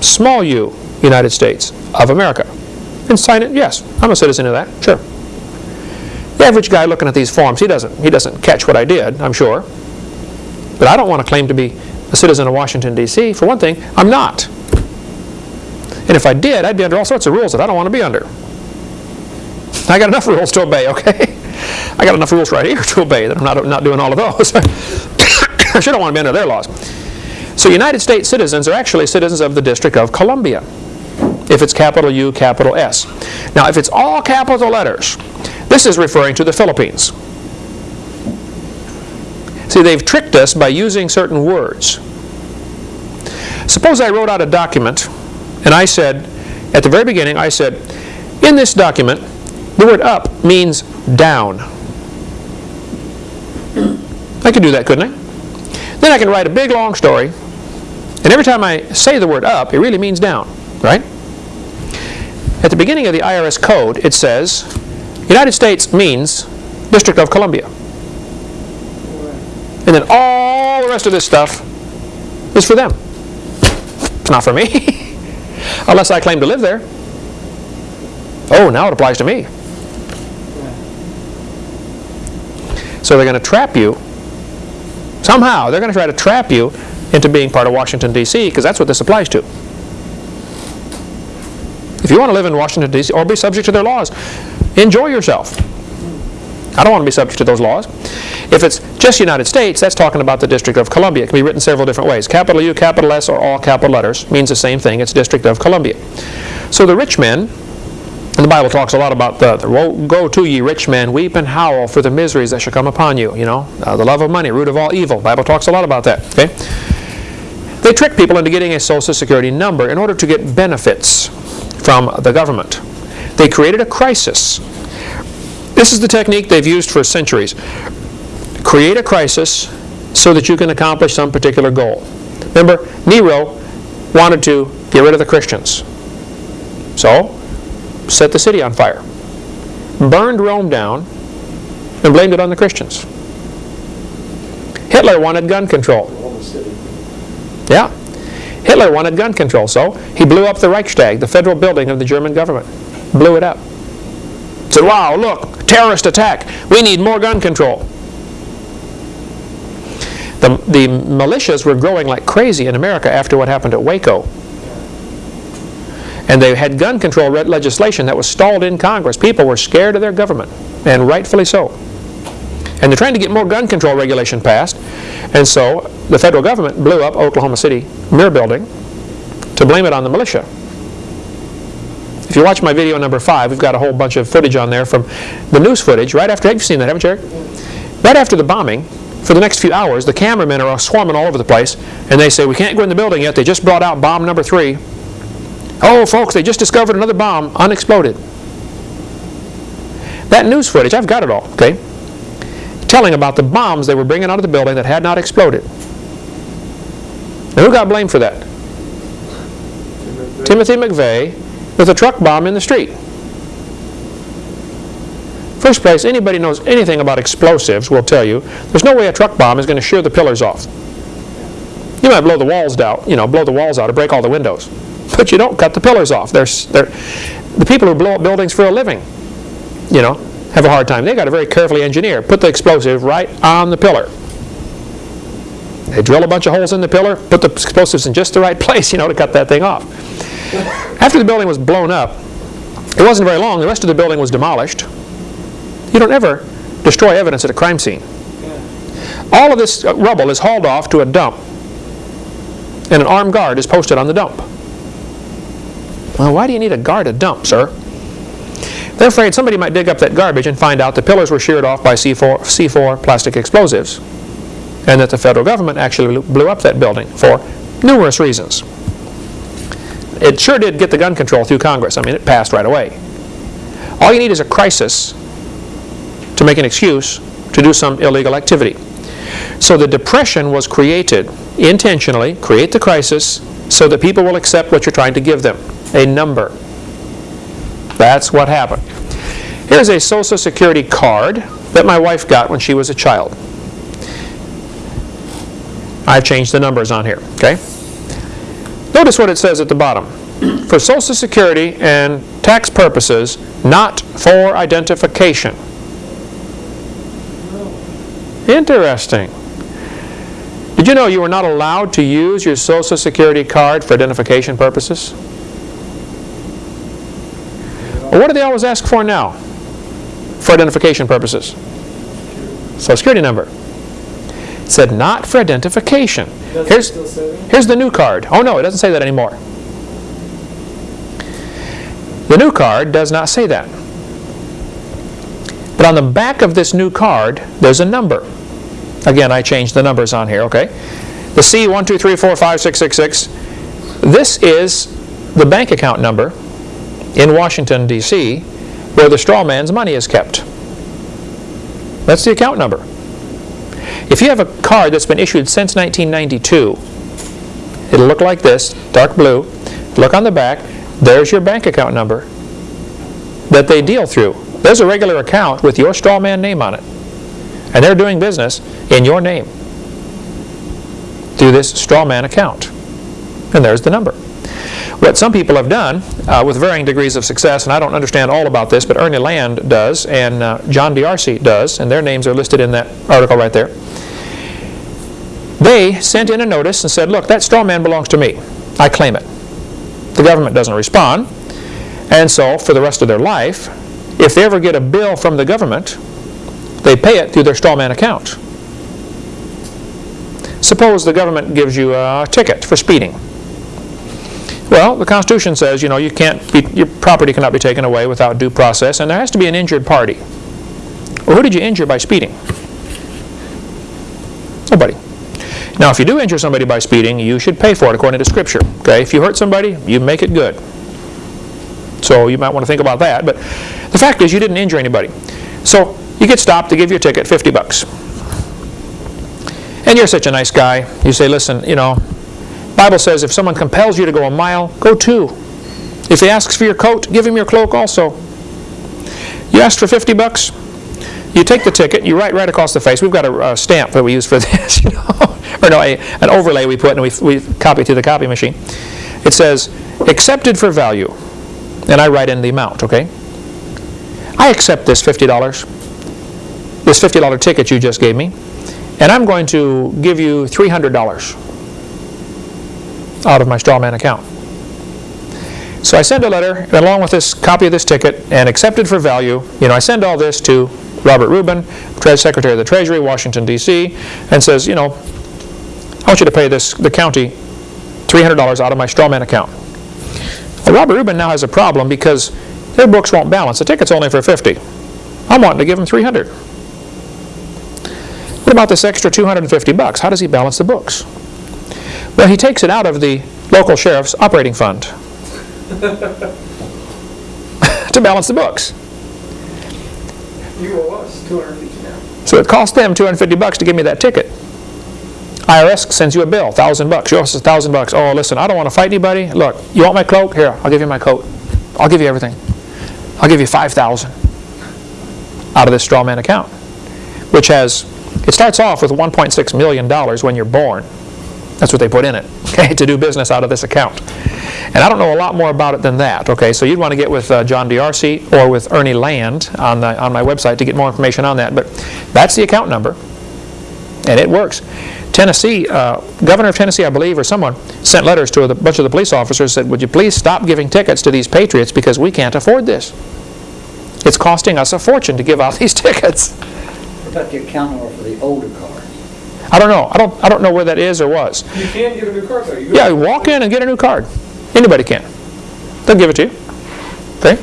Small u, United States, of America. And sign it, yes, I'm a citizen of that, sure. The average guy looking at these forms, he doesn't, he doesn't catch what I did, I'm sure. But I don't want to claim to be a citizen of Washington, D.C. For one thing, I'm not. And if I did, I'd be under all sorts of rules that I don't want to be under. I got enough rules to obey, okay? I got enough rules right here to obey that I'm not, not doing all of those. I sure don't want to be under their laws. So United States citizens are actually citizens of the District of Columbia, if it's capital U, capital S. Now, if it's all capital letters, this is referring to the Philippines. See, they've tricked us by using certain words. Suppose I wrote out a document, and I said, at the very beginning, I said, in this document, the word up means down. I could do that, couldn't I? Then I can write a big long story, and every time I say the word up, it really means down, right? At the beginning of the IRS code, it says, United States means District of Columbia. And then all the rest of this stuff is for them. It's not for me, unless I claim to live there. Oh, now it applies to me. So they're going to trap you. Somehow, they're going to try to trap you into being part of Washington, D.C., because that's what this applies to. If you want to live in Washington, D.C., or be subject to their laws, enjoy yourself. I don't want to be subject to those laws. If it's just United States, that's talking about the District of Columbia. It can be written several different ways. Capital U, capital S, or all capital letters means the same thing. It's District of Columbia. So the rich men, and the Bible talks a lot about the, the go to ye rich men, weep and howl for the miseries that shall come upon you. You know, uh, the love of money, root of all evil. The Bible talks a lot about that. Okay. They trick people into getting a Social Security number in order to get benefits from the government. They created a crisis. This is the technique they've used for centuries. Create a crisis so that you can accomplish some particular goal. Remember, Nero wanted to get rid of the Christians. So, set the city on fire. Burned Rome down and blamed it on the Christians. Hitler wanted gun control. Yeah. Hitler wanted gun control, so he blew up the Reichstag, the federal building of the German government. Blew it up. Said, wow, look, terrorist attack. We need more gun control. The, the militias were growing like crazy in America after what happened at Waco. And they had gun control legislation that was stalled in Congress. People were scared of their government, and rightfully so. And they're trying to get more gun control regulation passed. And so the federal government blew up Oklahoma City Murrah Building to blame it on the militia. If you watch my video number five, we've got a whole bunch of footage on there from the news footage right after, have you seen that, haven't you, Eric? Right after the bombing, for the next few hours, the cameramen are swarming all over the place, and they say, we can't go in the building yet, they just brought out bomb number three. Oh, folks, they just discovered another bomb, unexploded. That news footage, I've got it all, okay? Telling about the bombs they were bringing out of the building that had not exploded. Now, who got blamed for that? Timothy McVeigh with a truck bomb in the street. First place, anybody knows anything about explosives will tell you there's no way a truck bomb is going to shear the pillars off. You might blow the walls out, you know, blow the walls out or break all the windows, but you don't cut the pillars off. There's, they're, the people who blow up buildings for a living, you know, have a hard time. They got to very carefully engineer, put the explosive right on the pillar. They drill a bunch of holes in the pillar, put the explosives in just the right place, you know, to cut that thing off. After the building was blown up, it wasn't very long, the rest of the building was demolished. You don't ever destroy evidence at a crime scene. All of this rubble is hauled off to a dump, and an armed guard is posted on the dump. Well, why do you need a guard at a dump, sir? They're afraid somebody might dig up that garbage and find out the pillars were sheared off by C4, C4 plastic explosives, and that the federal government actually blew up that building for numerous reasons. It sure did get the gun control through Congress. I mean, it passed right away. All you need is a crisis to make an excuse to do some illegal activity. So the depression was created intentionally, create the crisis, so that people will accept what you're trying to give them, a number. That's what happened. Here's a Social Security card that my wife got when she was a child. I've changed the numbers on here, okay? Notice what it says at the bottom. For Social Security and tax purposes, not for identification. Interesting. Did you know you were not allowed to use your Social Security card for identification purposes? Well, what do they always ask for now for identification purposes? Social Security number. It said not for identification. Here's, still say that? here's the new card. Oh no, it doesn't say that anymore. The new card does not say that. But on the back of this new card, there's a number. Again, I changed the numbers on here, okay? The C123456666, this is the bank account number in Washington, D.C., where the straw man's money is kept. That's the account number. If you have a card that's been issued since 1992, it'll look like this, dark blue. Look on the back, there's your bank account number that they deal through. There's a regular account with your straw man name on it. And they're doing business in your name through this straw man account. And there's the number. What some people have done, uh, with varying degrees of success, and I don't understand all about this, but Ernie Land does, and uh, John D'Arcy does, and their names are listed in that article right there. They sent in a notice and said, look, that straw man belongs to me. I claim it. The government doesn't respond, and so for the rest of their life, if they ever get a bill from the government, they pay it through their straw man account. Suppose the government gives you a ticket for speeding. Well, the Constitution says, you know, you can't be, your property cannot be taken away without due process, and there has to be an injured party. Well, who did you injure by speeding? Nobody. Now, if you do injure somebody by speeding, you should pay for it according to Scripture. Okay, if you hurt somebody, you make it good. So you might want to think about that. But the fact is, you didn't injure anybody. So you get stopped, they give you a ticket, 50 bucks. And you're such a nice guy. You say, listen, you know, Bible says if someone compels you to go a mile, go two. If he asks for your coat, give him your cloak also. You asked for 50 bucks, you take the ticket, you write right across the face. We've got a, a stamp that we use for this, you know, or no, a, an overlay we put and we, we copy to the copy machine. It says, accepted for value, and I write in the amount, okay? I accept this $50, this $50 ticket you just gave me, and I'm going to give you $300 out of my strawman account. So I send a letter along with this copy of this ticket and accepted for value. You know, I send all this to Robert Rubin, Secretary of the Treasury, Washington, D.C., and says, you know, I want you to pay this the county $300 out of my strawman account. Well, Robert Rubin now has a problem because their books won't balance. The ticket's only for 50. I'm wanting to give him 300. What about this extra 250 bucks? How does he balance the books? Well, he takes it out of the local sheriff's operating fund to balance the books. You owe us 250 now. So it cost them 250 bucks to give me that ticket. IRS sends you a bill, thousand bucks. You owe us a thousand bucks. Oh, listen, I don't want to fight anybody. Look, you want my cloak? Here, I'll give you my coat. I'll give you everything. I'll give you 5,000 out of this straw man account, which has, it starts off with 1.6 million dollars when you're born. That's what they put in it, okay, to do business out of this account. And I don't know a lot more about it than that, okay? So you'd want to get with uh, John D'Arcy or with Ernie Land on, the, on my website to get more information on that. But that's the account number, and it works. Tennessee, uh, governor of Tennessee, I believe, or someone, sent letters to a bunch of the police officers, said, would you please stop giving tickets to these patriots because we can't afford this. It's costing us a fortune to give out these tickets. What about the account number for the older cars? I don't know. I don't, I don't know where that is or was. You can get a new car though. You Yeah, you walk in and get a new card. Anybody can. They'll give it to you. Okay?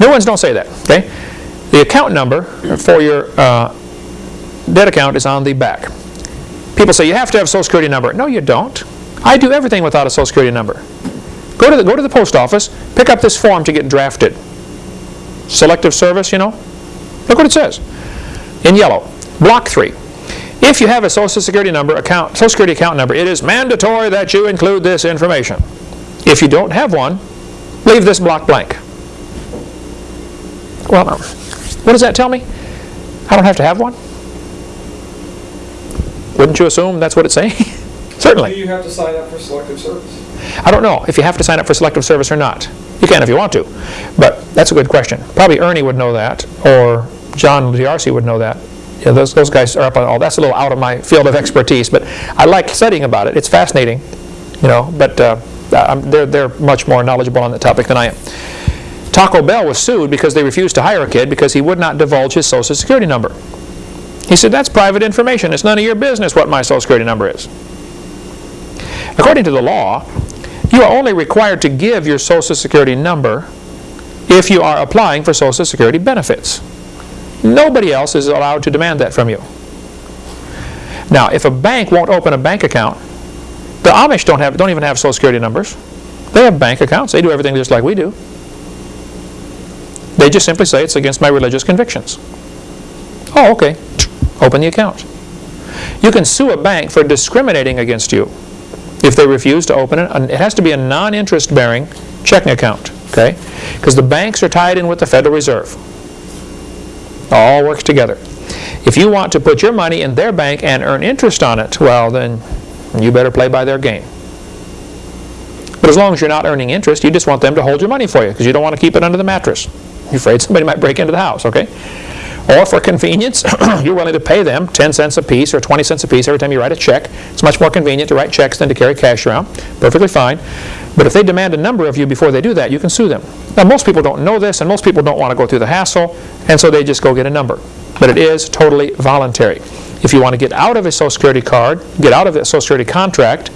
New ones don't say that. Okay? The account number for your uh, debt account is on the back. People say you have to have a social security number. No, you don't. I do everything without a social security number. Go to the, go to the post office, pick up this form to get drafted. Selective service, you know? Look what it says. In yellow. Block 3. If you have a social security number account, social security account number, it is mandatory that you include this information. If you don't have one, leave this block blank. Well, what does that tell me? I don't have to have one? Wouldn't you assume that's what it's saying? Certainly. Do you have to sign up for selective service? I don't know if you have to sign up for selective service or not. You can if you want to, but that's a good question. Probably Ernie would know that, or John D'Arcy would know that. Those, those guys are up on all, that's a little out of my field of expertise, but I like studying about it. It's fascinating, you know, but uh, they're, they're much more knowledgeable on the topic than I am. Taco Bell was sued because they refused to hire a kid because he would not divulge his social security number. He said, that's private information. It's none of your business what my social security number is. According to the law, you are only required to give your social security number if you are applying for social security benefits. Nobody else is allowed to demand that from you. Now, if a bank won't open a bank account, the Amish don't have don't even have social security numbers. They have bank accounts. They do everything just like we do. They just simply say it's against my religious convictions. Oh, okay. Open the account. You can sue a bank for discriminating against you if they refuse to open it. It has to be a non-interest bearing checking account, okay? Because the banks are tied in with the Federal Reserve. All works together. If you want to put your money in their bank and earn interest on it, well, then you better play by their game. But as long as you're not earning interest, you just want them to hold your money for you because you don't want to keep it under the mattress. You're afraid somebody might break into the house, okay? Or for convenience, you're willing to pay them 10 cents a piece or 20 cents a piece every time you write a check. It's much more convenient to write checks than to carry cash around. Perfectly fine. But if they demand a number of you before they do that, you can sue them. Now, most people don't know this, and most people don't want to go through the hassle, and so they just go get a number. But it is totally voluntary. If you want to get out of a Social Security card, get out of a Social Security contract,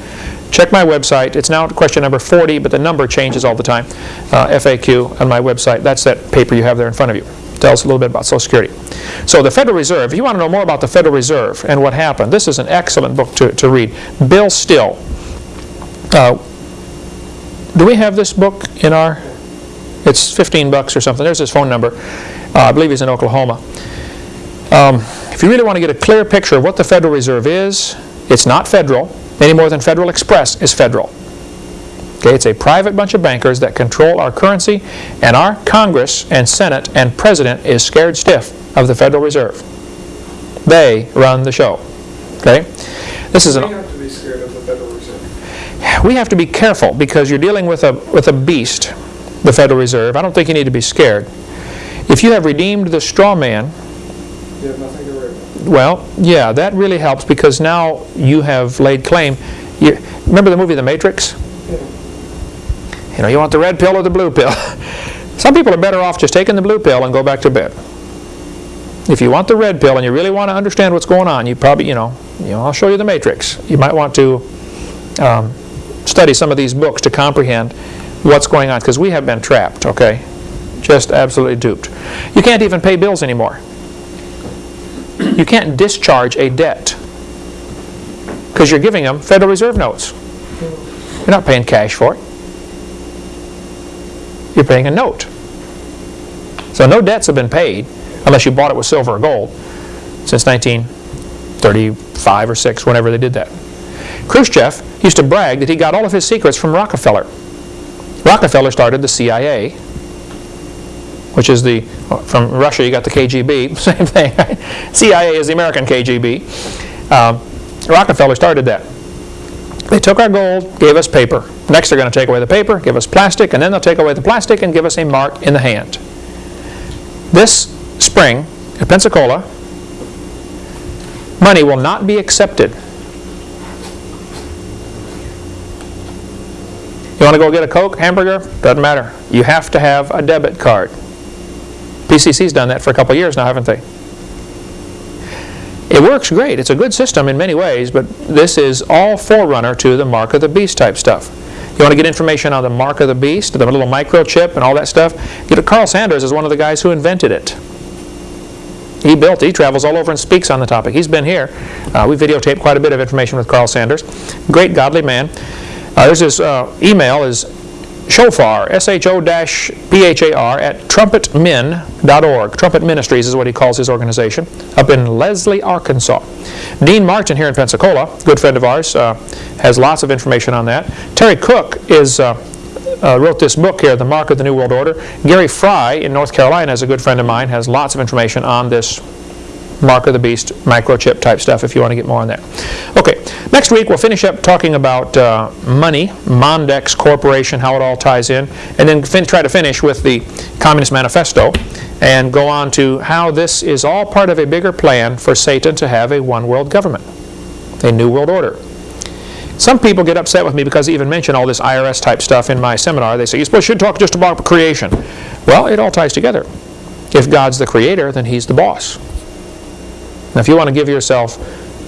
check my website. It's now question number 40, but the number changes all the time. Uh, FAQ on my website. That's that paper you have there in front of you. Tells a little bit about Social Security. So the Federal Reserve, if you want to know more about the Federal Reserve and what happened, this is an excellent book to, to read. Bill Still. Uh, do we have this book in our, it's 15 bucks or something. There's his phone number. Uh, I believe he's in Oklahoma. Um, if you really want to get a clear picture of what the Federal Reserve is, it's not federal, any more than Federal Express is federal. Okay, it's a private bunch of bankers that control our currency, and our Congress and Senate and President is scared stiff of the Federal Reserve. They run the show. Okay? This is We an have to be scared of the Federal Reserve. we have to be careful because you're dealing with a, with a beast, the Federal Reserve. I don't think you need to be scared. If you have redeemed the straw man, You have nothing to worry about. well, yeah, that really helps because now you have laid claim. You, remember the movie The Matrix? You know, you want the red pill or the blue pill. Some people are better off just taking the blue pill and go back to bed. If you want the red pill and you really want to understand what's going on, you probably, you know, you know, I'll show you the Matrix. You might want to um, study some of these books to comprehend what's going on because we have been trapped, okay? Just absolutely duped. You can't even pay bills anymore. You can't discharge a debt because you're giving them Federal Reserve notes. You're not paying cash for it. You're paying a note. So no debts have been paid unless you bought it with silver or gold since 1935 or 6, whenever they did that. Khrushchev used to brag that he got all of his secrets from Rockefeller. Rockefeller started the CIA, which is the, from Russia you got the KGB, same thing. right? CIA is the American KGB. Um, Rockefeller started that. They took our gold, gave us paper. Next they're going to take away the paper, give us plastic, and then they'll take away the plastic and give us a mark in the hand. This spring at Pensacola, money will not be accepted. You want to go get a Coke, hamburger? Doesn't matter. You have to have a debit card. PCC's done that for a couple years now, haven't they? It works great. It's a good system in many ways, but this is all forerunner to the mark of the beast type stuff. You want to get information on the mark of the beast, the little microchip and all that stuff? Get a Carl Sanders is one of the guys who invented it. He built, he travels all over and speaks on the topic. He's been here. Uh, we videotaped quite a bit of information with Carl Sanders. Great godly man. Uh, there's his uh, email is shofar, S-H-O-P-H-A-R, at trumpetmin.org. Trumpet Ministries is what he calls his organization, up in Leslie, Arkansas. Dean Martin here in Pensacola, good friend of ours, uh, has lots of information on that. Terry Cook is, uh, uh, wrote this book here, The Mark of the New World Order. Gary Fry in North Carolina is a good friend of mine, has lots of information on this Mark of the Beast microchip type stuff if you want to get more on that. Okay, next week we'll finish up talking about uh, money, Mondex Corporation, how it all ties in, and then try to finish with the Communist Manifesto and go on to how this is all part of a bigger plan for Satan to have a one world government, a new world order. Some people get upset with me because I even mention all this IRS type stuff in my seminar. They say, you supposed should talk just about creation. Well, it all ties together. If God's the creator, then he's the boss. Now, if you want to give yourself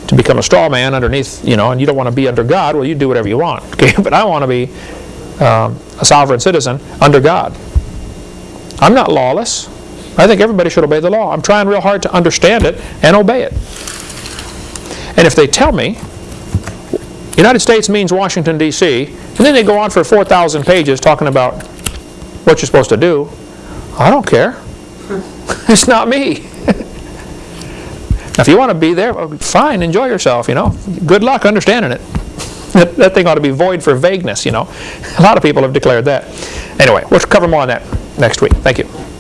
to become a straw man underneath, you know, and you don't want to be under God, well, you do whatever you want. Okay, but I want to be um, a sovereign citizen under God. I'm not lawless. I think everybody should obey the law. I'm trying real hard to understand it and obey it. And if they tell me United States means Washington, D.C., and then they go on for 4,000 pages talking about what you're supposed to do, I don't care. it's not me. Now, if you want to be there, well, fine, enjoy yourself, you know. Good luck understanding it. That, that thing ought to be void for vagueness, you know. A lot of people have declared that. Anyway, we'll cover more on that next week. Thank you.